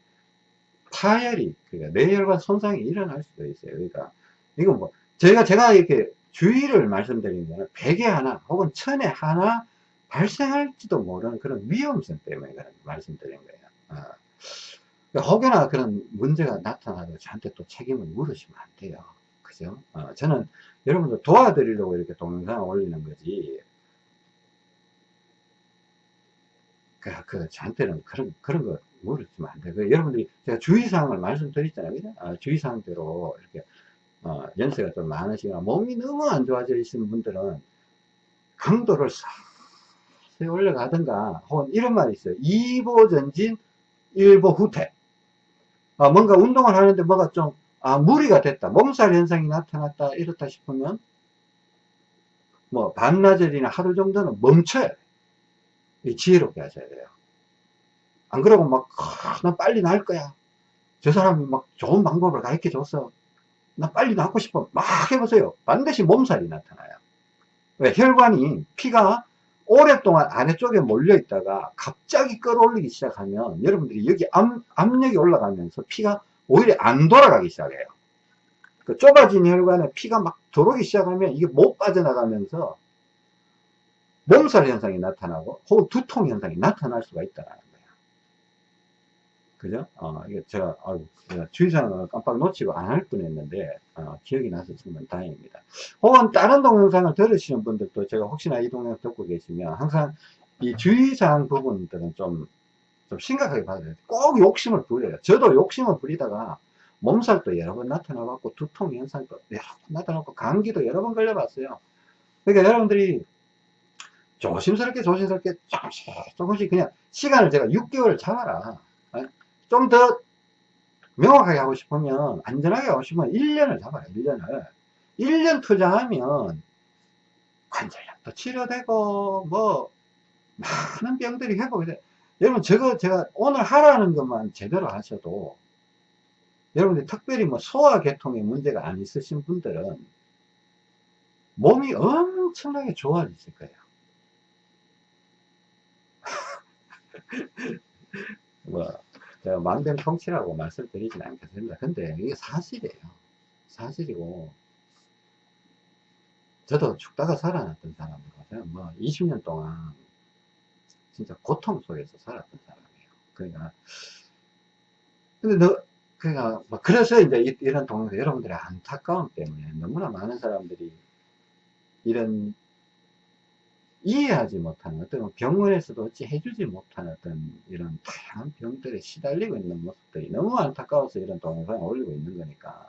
파열이 그러니까 뇌혈관 손상이 일어날 수도 있어요. 그러니까 이건 뭐 저희가 제가 이렇게 주의를 말씀드리는 거는 백에 하나 혹은 천에 하나 발생할지도 모르는 그런 위험성 때문에 말씀드리는 거예요. 어. 그러니까 혹여나 그런 문제가 나타나도 저한테 또 책임을 물으시면 안 돼요. 그죠? 어, 저는 여러분들 도와드리려고 이렇게 동영상을 올리는 거지. 그, 그, 저한테는 그런, 그런 거 물으시면 안 돼요. 그 여러분들이 제가 주의사항을 말씀드렸잖아요. 그죠? 어, 주의사항대로 이렇게, 어, 연세가 좀 많으시거나 몸이 너무 안 좋아져 있는 분들은 강도를 싹 올려가든가, 혹은 이런 말이 있어요. 2보 전진, 1보 후퇴. 아, 뭔가 운동을 하는데 뭐가 좀 아, 무리가 됐다. 몸살 현상이 나타났다. 이렇다 싶으면, 뭐, 반나절이나 하루 정도는 멈춰야 돼. 지혜롭게 하셔야 돼요. 안 그러고 막, 아, 나 빨리 날 거야. 저 사람이 막 좋은 방법을 가르쳐 줬어. 나 빨리 낫고 싶어. 막 해보세요. 반드시 몸살이 나타나요. 왜? 혈관이, 피가 오랫동안 아래쪽에 몰려 있다가 갑자기 끌어올리기 시작하면 여러분들이 여기 압, 압력이 올라가면서 피가 오히려 안 돌아가기 시작해요. 그 좁아진 혈관에 피가 막 들어오기 시작하면 이게 못 빠져나가면서 몸살 현상이 나타나고 혹은 두통 현상이 나타날 수가 거예요. 그죠? 어, 이게 제가, 아유, 제가 주의사항을 깜빡 놓치고 안 할 뻔했는데, 어, 기억이 나서 정말 다행입니다. 혹은 다른 동영상을 들으시는 분들도 제가 혹시나 이 동영상 듣고 계시면 항상 이 주의사항 부분들은 좀, 좀 심각하게 봐야 돼요. 꼭 욕심을 부려요. 저도 욕심을 부리다가 몸살도 여러 번 나타나봤고, 두통 현상도 여러 번 나타나고, 감기도 여러 번 걸려봤어요. 그러니까 여러분들이 조심스럽게 조심스럽게 조금씩 조금씩 그냥 시간을 제가 6개월 잡아라. 좀 더 명확하게 하고 싶으면 안전하게 하고 싶으면 1년을 잡아라. 1년을. 1년 투자하면 관절염도 치료되고 뭐 많은 병들이 회복이 돼. 여러분 저거 제가 오늘 하라는 것만 제대로 하셔도 여러분들 특별히 뭐 소화계통에 문제가 안 있으신 분들은 몸이 엄청나게 좋아지실 거예요. 뭐, 망병통치라고 말씀드리진 않겠습니다. 근데 이게 사실이에요. 사실이고, 저도 죽다가 살아났던 사람이거든요. 뭐, 20년 동안 진짜 고통 속에서 살았던 사람이에요. 그러니까, 근데 너, 그러니까, 뭐 그래서 이제 이런 동영상, 여러분들의 안타까움 때문에 너무나 많은 사람들이 이런 이해하지 못하는 어떤 병원에서도 어찌 해주지 못하는 어떤 이런 다양한 병들에 시달리고 있는 모습들이 너무 안타까워서 이런 동영상을 올리고 있는 거니까.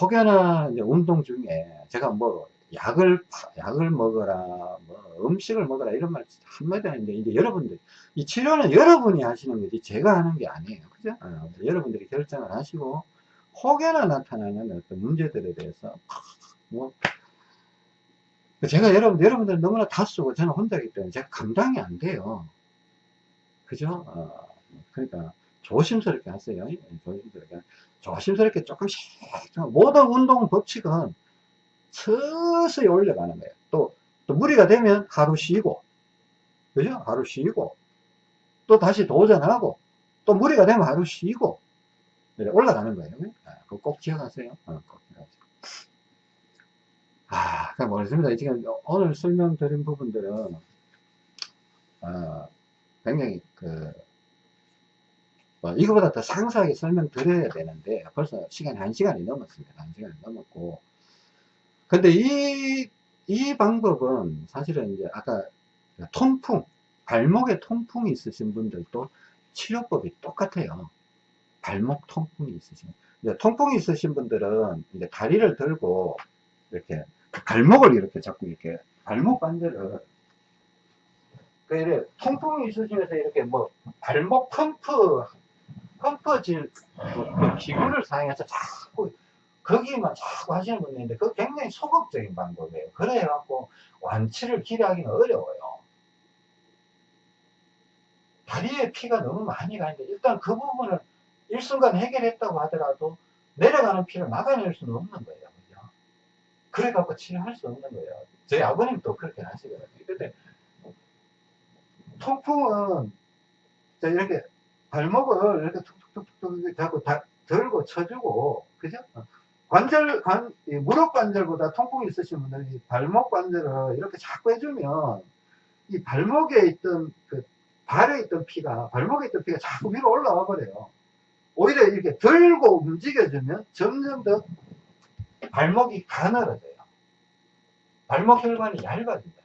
혹여나 이제 운동 중에 제가 뭐 약을 약을 먹어라 뭐 음식을 먹어라 이런 말 한마디 하는데 이제 여러분들 이 치료는 여러분이 하시는 거지 제가 하는 게 아니에요. 그죠? 어, 여러분들이 결정을 하시고 혹여나 나타나는 어떤 문제들에 대해서 뭐 제가 여러분, 여러분들 너무나 다 쓰고 저는 혼자기 때문에 제가 감당이 안 돼요. 그죠? 어, 그러니까 조심스럽게 하세요. 예, 조심스럽게. 조심스럽게 조금씩, 모든 운동 법칙은 서서히 올려가는 거예요. 또, 또 무리가 되면 하루 쉬고, 그죠? 하루 쉬고, 또 다시 도전하고, 또 무리가 되면 하루 쉬고, 올라가는 거예요. 아, 그거 꼭 기억하세요. 어, 꼭 기억하세요. 아, 그냥 모르겠습니다. 지금 오늘 설명드린 부분들은, 어, 굉장히 그, 뭐 이거보다 더 상세하게 설명드려야 되는데, 벌써 시간이 한 시간이 넘었습니다. 한 시간이 넘었고. 근데 이, 이 방법은 사실은 이제 아까 통풍, 발목에 통풍이 있으신 분들도 치료법이 똑같아요. 발목 통풍이 있으신, 이제 통풍이 있으신 분들은 이제 다리를 들고 이렇게 발목을 이렇게 자꾸 이렇게 발목 관절을 그 통풍이 있으시면서 이렇게 뭐 발목 펌프 펌프 질 그 기구를 사용해서 자꾸 거기만 자꾸 하시는 분이 있는데 그 굉장히 소극적인 방법이에요. 그래 갖고 완치를 기대하기는 어려워요. 다리에 피가 너무 많이 가는데 일단 그 부분을 일순간 해결했다고 하더라도 내려가는 피를 막아낼 수는 없는 거예요. 그래갖고 치료할 수 없는 거예요. 저희 아버님도 그렇게 하시거든요. 근데 통풍은 이렇게 발목을 이렇게 툭툭툭툭 자꾸 다 들고 쳐주고, 그죠? 관절, 관, 무릎 관절보다 통풍이 있으신 분들이 발목 관절을 이렇게 자꾸 해주면 이 발목에 있던 그 발에 있던 피가, 발목에 있던 피가 자꾸 위로 올라와 버려요. 오히려 이렇게 들고 움직여주면 점점 더 발목이 가늘어져요. 발목 혈관이 얇아진다.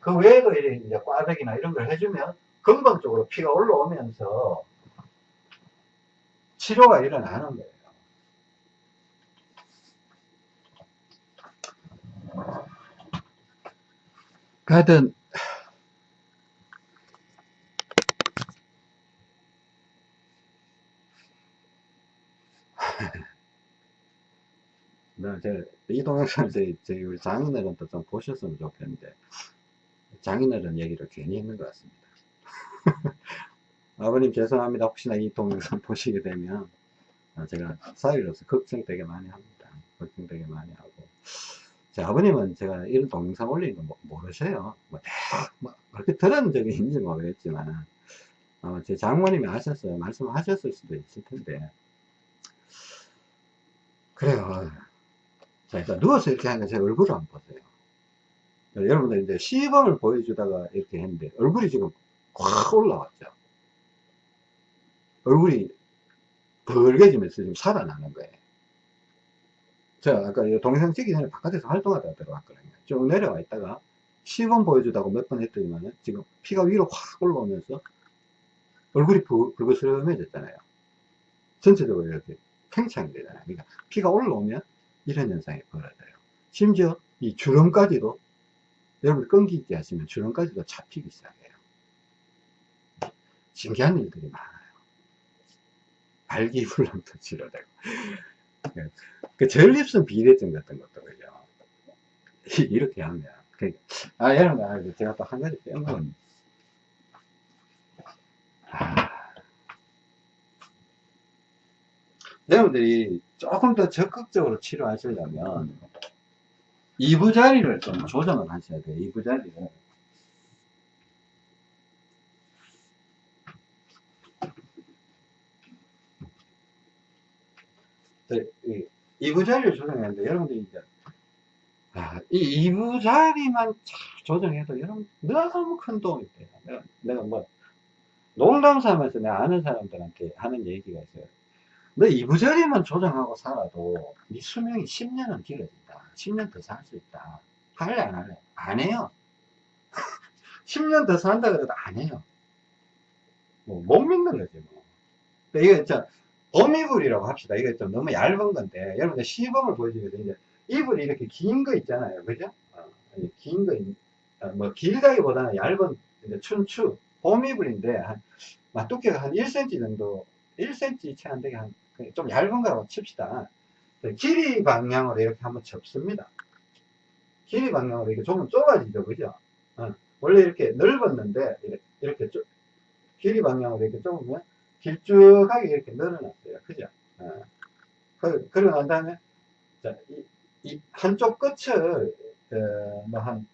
그 외에도 이제 꽈배기나 이런 걸 해주면 근본적으로 피가 올라오면서 치료가 일어나는 거예요. 하여튼 네, 이 동영상을 저희, 저희 우리 장인어른도 좀 보셨으면 좋겠는데 장인어른 얘기를 괜히 했는 것 같습니다. 아버님 죄송합니다. 혹시나 이 동영상 보시게 되면 어, 제가 사위로서 걱정되게 많이 합니다. 걱정되게 많이 하고 제 아버님은 제가 이런 동영상 올리는 거 모르셔요. 뭐, 뭐 그렇게 들은 적이 있는지 모르겠지만 어, 제 장모님이 하셨어요. 말씀하셨을 수도 있을 텐데 그래요. 자, 일단 누워서 이렇게 하니까 제 얼굴을 한번 보세요. 자, 여러분들 이제 시범을 보여주다가 이렇게 했는데 얼굴이 지금 확 올라왔죠. 얼굴이 벌개지면서 지금 살아나는 거예요. 제가 아까 이 동영상 찍기 전에 바깥에서 활동하다가 들어왔거든요. 쭉 내려와 있다가 시범 보여주다고 몇 번 했더니만 지금 피가 위로 확 올라오면서 얼굴이 붉- 붉어스름해졌잖아요. 전체적으로 이렇게 팽창이 되잖아요. 그러니까 피가 올라오면 이런 현상이 벌어져요. 심지어 이 주름까지도 여러분 끈기 있게 하시면 주름까지도 잡히기 시작해요. 신기한 일들이 많아요. 발기불량도 치료되고 그 전립선 비대증 같은 것도 그죠. 이렇게 하면 그- 아 여러분 아, 제가 또 한 가지 빼먹은 아, 여러분들이 조금 더 적극적으로 치료하시려면 이부자리를 좀 조정을 하셔야 돼요. 이부자리를. 네, 이 이부 자리를 조정하는데 여러분들이 이제 아, 이 이부 자리만 잘 조정해도 여러분 너무 큰 도움이 돼요. 내가, 내가 뭐 농담 삼아서 내가 아는 사람들한테 하는 얘기가 있어요. 너 이부자리만 조정하고 살아도 네 수명이 10년은 길어진다. 10년 더 살 수 있다. 할래 안 할래? 안 해요. 10년 더 산다 그래도 안 해요. 뭐 못 믿는 거지 뭐. 근데 이거 진짜 범이불이라고 합시다. 이거 좀 너무 얇은 건데 여러분들 시범을 보여주거든요. 이제 이불이 이렇게 긴 거 있잖아요. 그죠? 어, 긴 거, 있- 어, 뭐 길다기보다는 얇은 이제 춘추 봄이불인데 한막 두께가 한 1cm 정도 1cm 채 안 되게 한 좀 얇은 거라고 칩시다. 네, 길이 방향으로 이렇게 한번 접습니다. 길이 방향으로 이렇게 좁으면 좁아지죠, 그죠? 어, 원래 이렇게 넓었는데 이렇게, 이렇게 좁- 길이 방향으로 이렇게 좁으면 길쭉하게 이렇게 늘어났어요, 그죠? 어. 그, 그러고 난 다음에 자, 이, 이 한쪽 끝을 어, 뭐 한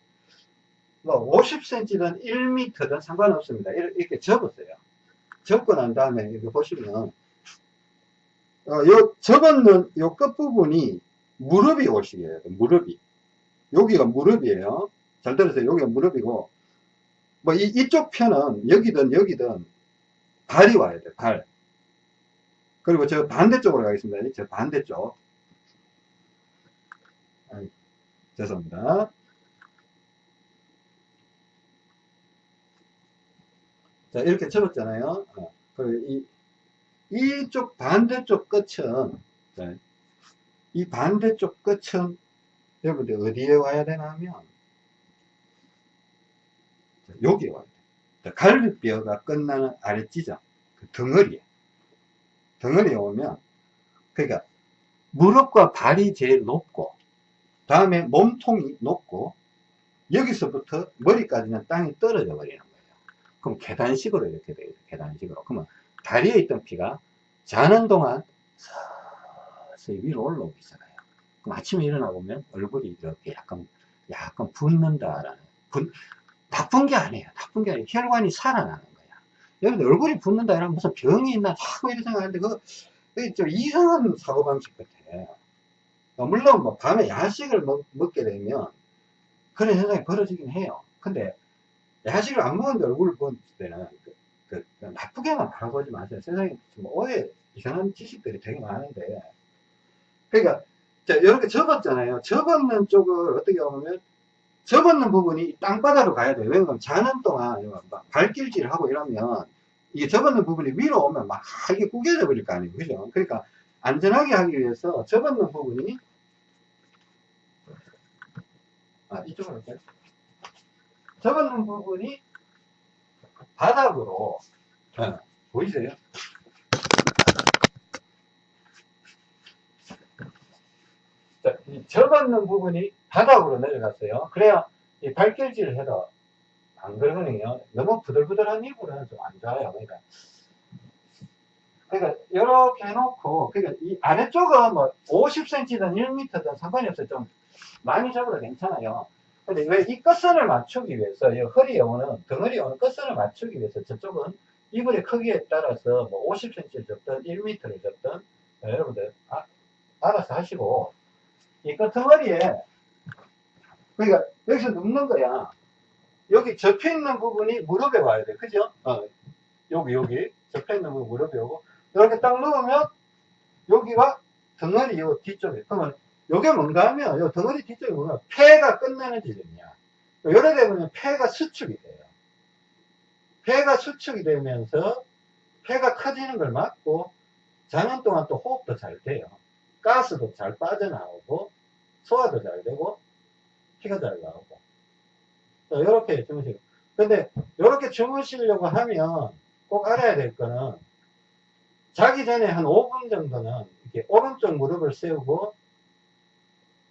뭐 50cm든 1m든 상관없습니다. 이렇게, 이렇게 접었어요. 접고 난 다음에 이렇게 보시면 어, 요 접었는 요 끝부분이 무릎이 오시게요. 무릎이. 여기가 무릎이에요. 잘 들으세요. 여기가 무릎이고 뭐 이, 이쪽 편은 여기든 여기든 발이 와야 돼요. 발. 그리고 저 반대쪽으로 가겠습니다. 저 반대쪽. 아이, 죄송합니다. 자, 이렇게 접었잖아요. 어, 그리고 이, 이쪽 반대쪽 끝은, 네, 이 반대쪽 끝은 여러분들 어디에 와야 되나 하면, 자, 여기에 와야 돼요. 자, 갈비뼈가 끝나는 아랫지점, 그 덩어리에. 덩어리에 오면, 그러니까, 무릎과 발이 제일 높고, 다음에 몸통이 높고, 여기서부터 머리까지는 땅이 떨어져 버리는 거예요. 그럼 계단식으로 이렇게 돼요. 계단식으로. 그러면 다리에 있던 피가 자는 동안 서서히 위로 올라오기 시작해요. 그럼 아침에 일어나 보면 얼굴이 이렇게 약간, 약간 붓는다라는, 붓, 나쁜 게 아니에요. 나쁜 게 아니에요. 혈관이 살아나는 거야. 여러분들 얼굴이 붓는다 이러면 무슨 병이 있나 자꾸 이렇게 생각하는데 그게 좀 이상한 사고방식 같아. 어, 물론 뭐 밤에 야식을 먹, 먹게 되면 그런 현상이 벌어지긴 해요. 근데 야식을 안 먹었는데 얼굴을 보는 때는 그, 나쁘게만 바라보지 마세요. 세상에 뭐 오해 이상한 지식들이 되게 많은데 그러니까 자 이렇게 접었잖아요. 접었는 쪽을 어떻게 보면 접었는 부분이 땅바닥으로 가야 돼요. 왜냐면 자는 동안 막 발길질 하고 이러면 이게 접었는 부분이 위로 오면 막 이게 구겨져 버릴 거 아니에요. 그죠? 그러니까 안전하게 하기 위해서 접었는 부분이 아 이쪽으로 할까요? 접었는 부분이 바닥으로 어, 보이세요? 자, 이 접었는 부분이 바닥으로 내려갔어요. 그래야 이 발길질을 해도 안 그러거든요. 너무 부들부들한 이불은 좀 안 좋아요. 그러니까 그러니까 이렇게 해놓고 그러니까 이 아래쪽은 뭐 50cm든 1m든 상관이 없어요. 좀 많이 접어도 괜찮아요. 근데 왜 이 끝선을 맞추기 위해서 이 허리에 오는 덩어리에 오는 끝선을 맞추기 위해서 저쪽은 이불의 크기에 따라서 뭐 50cm를 접든 1m를 접든 어, 여러분들 아, 알아서 하시고, 이 끄트머리에, 그러니까 여기서 눕는 거야. 여기 접혀 있는 부분이 무릎에 와야 돼. 그죠? 어, 여기, 여기. 접혀 있는 부분 무릎에 오고, 이렇게 딱 누우면, 여기가 덩어리 요 뒤쪽에. 그러면, 요게 뭔가 하면, 요 덩어리 뒤쪽에 보면, 폐가 끝나는 지점이야. 요래 되면 폐가 수축이 돼요. 폐가 수축이 되면서, 폐가 커지는 걸 막고, 자는 동안 또 호흡도 잘 돼요. 가스도 잘 빠져나오고, 소화도 잘 되고, 피가 잘 나오고. 이렇게 주무시고. 근데, 이렇게 주무시려고 하면 꼭 알아야 될 거는, 자기 전에 한 5분 정도는 이렇게 오른쪽 무릎을 세우고,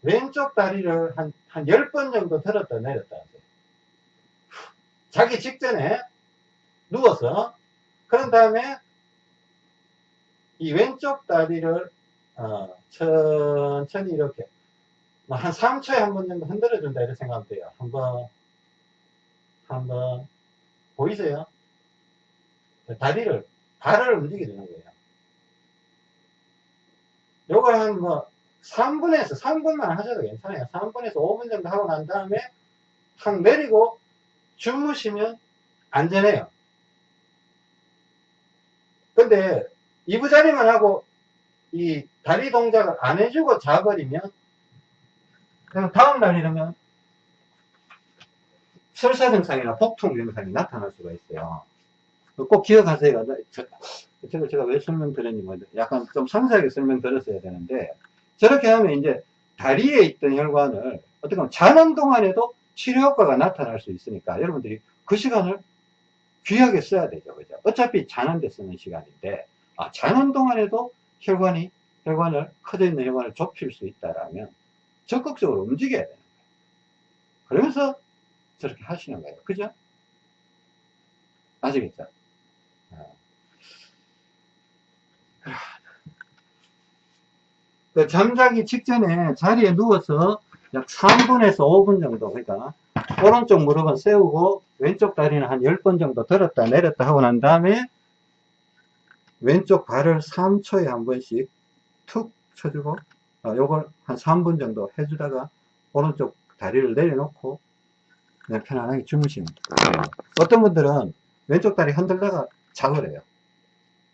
왼쪽 다리를 한, 한 10번 정도 들었다 내렸다. 자기 직전에 누워서, 그런 다음에 이 왼쪽 다리를 어, 천천히 이렇게 뭐한 3초에 한 번 정도 흔들어 준다 이렇게 생각하면 돼요 한 번 한 번 보이세요? 다리를 발을 움직여 주는 거예요 요걸 한 뭐 3분에서 3분만 하셔도 괜찮아요 3분에서 5분 정도 하고 난 다음에 탁 내리고 주무시면 안전해요 근데 이부자리만 하고 이 다리 동작을 안 해주고 자버리면 그럼 다음날 이러면 설사 증상이나 복통 증상이 나타날 수가 있어요. 꼭 기억하세요. 저, 제가, 제가 왜 설명드렸니, 뭐, 약간 좀 상세하게 설명드렸어야 되는데, 저렇게 하면 이제 다리에 있던 혈관을 어떻게 보면 자는 동안에도 치료 효과가 나타날 수 있으니까 여러분들이 그 시간을 귀하게 써야 되죠. 그죠? 어차피 자는 데 쓰는 시간인데, 아, 자는 동안에도 혈관이, 혈관을, 커져 있는 혈관을 좁힐 수 있다라면 적극적으로 움직여야 되는 거예요. 그러면서 저렇게 하시는 거예요. 그죠? 아시겠죠? 어. 그 잠자기 직전에 자리에 누워서 약 3분에서 5분 정도, 그러니까 오른쪽 무릎은 세우고 왼쪽 다리는 한 10번 정도 들었다 내렸다 하고 난 다음에 왼쪽 발을 3초에 한 번씩 툭 쳐주고 어, 요걸 한 3분 정도 해주다가 오른쪽 다리를 내려놓고 그냥 편안하게 주무십니다. 어떤 분들은 왼쪽 다리 흔들다가 자거래요.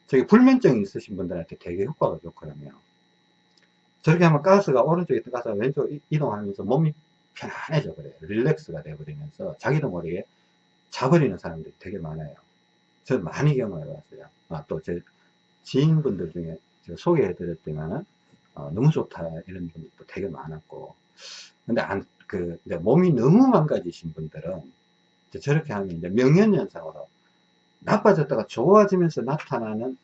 저기 불면증이 있으신 분들한테 되게 효과가 좋거든요. 저렇게 하면 가스가 오른쪽에 들어가서 왼쪽 이동하면서 몸이 편안해져 버려요. 릴렉스가 돼버리면서 자기도 모르게 자버리는 사람들이 되게 많아요. 저는 많이 경험해 봤어요. 아, 또 제 지인분들 중에 제가 소개해 드렸지만은 어, 너무 좋다 이런 분들도 되게 많았고 근데 안, 그 몸이 너무 망가지신 분들은 저렇게 하면 이제 명현현상으로 나빠졌다가 좋아지면서 나타나는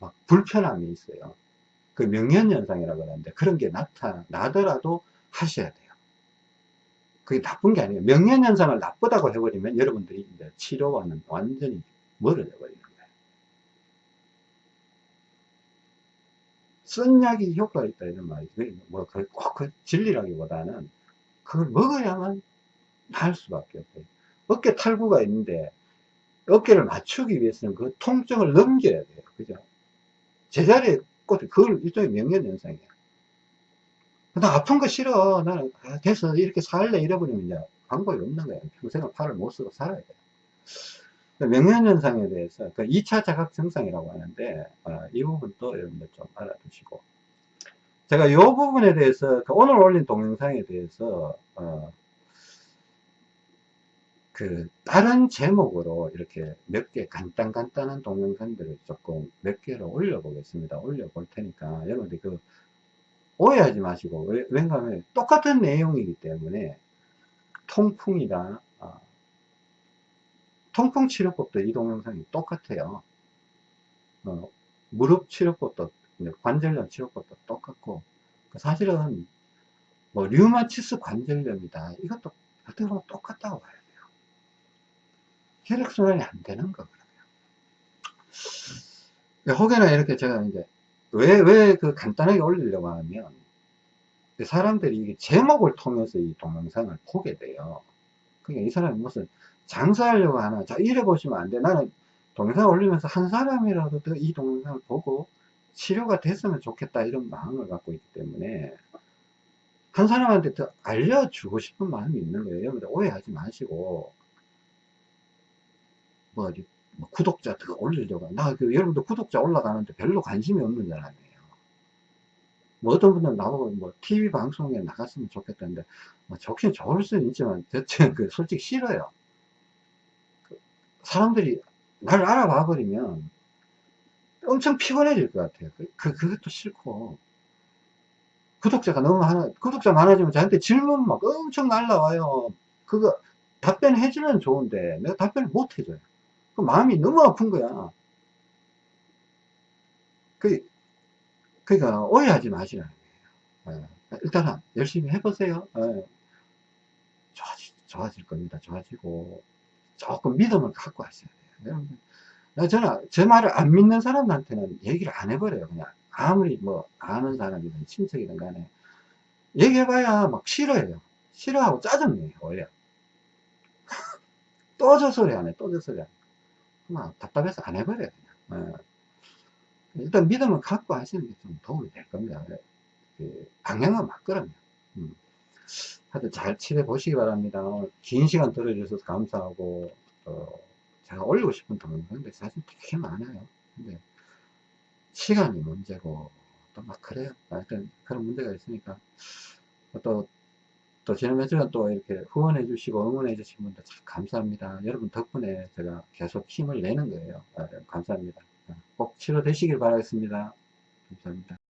막 불편함이 있어요. 그 명현현상이라고 하는데 그런 게 나타나더라도 하셔야 돼요. 그게 나쁜 게 아니에요. 명현현상을 나쁘다고 해버리면 여러분들이 이제 치료와는 완전히 멀어져 버리는 거예요. 쓴 약이 효과가 있다 이런 말이 뭐, 꼭그 진리라기보다는 그걸 먹어야만 나을 수밖에 없어요. 어깨 탈구가 있는데 어깨를 맞추기 위해서는 그 통증을 넘겨야 돼요. 그죠? 제자리에 꽂, 그걸 일종의 명령현상이에요. 나 아픈 거 싫어. 나는 아, 됐어. 이렇게 살래. 잃어버리면 이제 방법이 없는 거예요. 평생을 팔을 못 쓰고 살아야 돼요. 명령현상에 대해서 그 2차 자각 증상이라고 하는데 어, 이 부분도 여러분들 좀 알아두시고 제가 이 부분에 대해서 그 오늘 올린 동영상에 대해서 어, 그 다른 제목으로 이렇게 몇 개 간단 간단한 동영상들을 조금 몇 개를 올려 보겠습니다. 올려 볼 테니까 여러분들 그 오해하지 마시고 왜, 냐하면 똑같은 내용이기 때문에 통풍이다. 어, 통풍 치료법도 이 동영상이 똑같아요. 어, 무릎 치료법도 관절염 치료법도 똑같고 사실은 뭐 류마티스 관절염이다. 이것도 보면 똑같다고 봐요 혈액순환이 안 되는 거거든요. 혹여나 이렇게 제가 이제 왜, 왜 그 간단하게 올리려고 하면 사람들이 제목을 통해서 이 동영상을 보게 돼요. 그러니까 이 사람이 무슨 장사하려고 하나. 자, 이래 보시면 안 돼. 나는 동영상 올리면서 한 사람이라도 이 동영상을 보고 치료가 됐으면 좋겠다 이런 마음을 갖고 있기 때문에 한 사람한테 더 알려주고 싶은 마음이 있는 거예요. 여러분들 오해하지 마시고 뭐, 뭐 구독자 더 올리려고 나그 여러분들 구독자 올라가는데 별로 관심이 없는 사람이에요. 뭐 어떤 분들은 나보고 뭐 TV 방송에 나갔으면 좋겠다는데 뭐 좋긴 좋을 수는 있지만 대체 그 솔직히 싫어요. 그 사람들이 날 알아봐 버리면 엄청 피곤해질 것 같아요. 그, 그- 그것도 싫고. 구독자가 너무 많아, 구독자 많아지면 저한테 질문 막 엄청 날라와요. 그거 답변해주면 좋은데 내가 답변을 못 해줘요. 그 마음이 너무 아픈 거야. 그, 그러니까 오해하지 마시라는 거예요. 예. 일단은 열심히 해보세요. 예. 좋아지, 좋아질 겁니다. 좋아지고 조금 믿음을 갖고 하셔야 돼요. 저는 제 말을 안 믿는 사람한테는 얘기를 안 해버려요. 그냥 아무리 뭐 아는 사람이든 친척이든 간에 얘기해봐야 막 싫어해요. 싫어하고 짜증내요. 원래 또 저 소리 안 해. 또 저 소리 안 해. 막 답답해서 안 해버려요. 예. 일단 믿음을 갖고 하시는 게 좀 도움이 될 겁니다. 그 방향은 맞거든요. 음. 하여튼 잘 치료해 보시기 바랍니다. 긴 시간 들어주셔서 감사하고 어, 제가 올리고 싶은 동영상인데 사실 되게 많아요. 근데 시간이 문제고 또 막 그래요. 하여튼 그런 문제가 있으니까 또, 또 며칠은 또 이렇게 후원해 주시고 응원해 주신 분들 참 감사합니다. 여러분 덕분에 제가 계속 힘을 내는 거예요. 아, 감사합니다. 꼭 치료되시길 바라겠습니다. 감사합니다.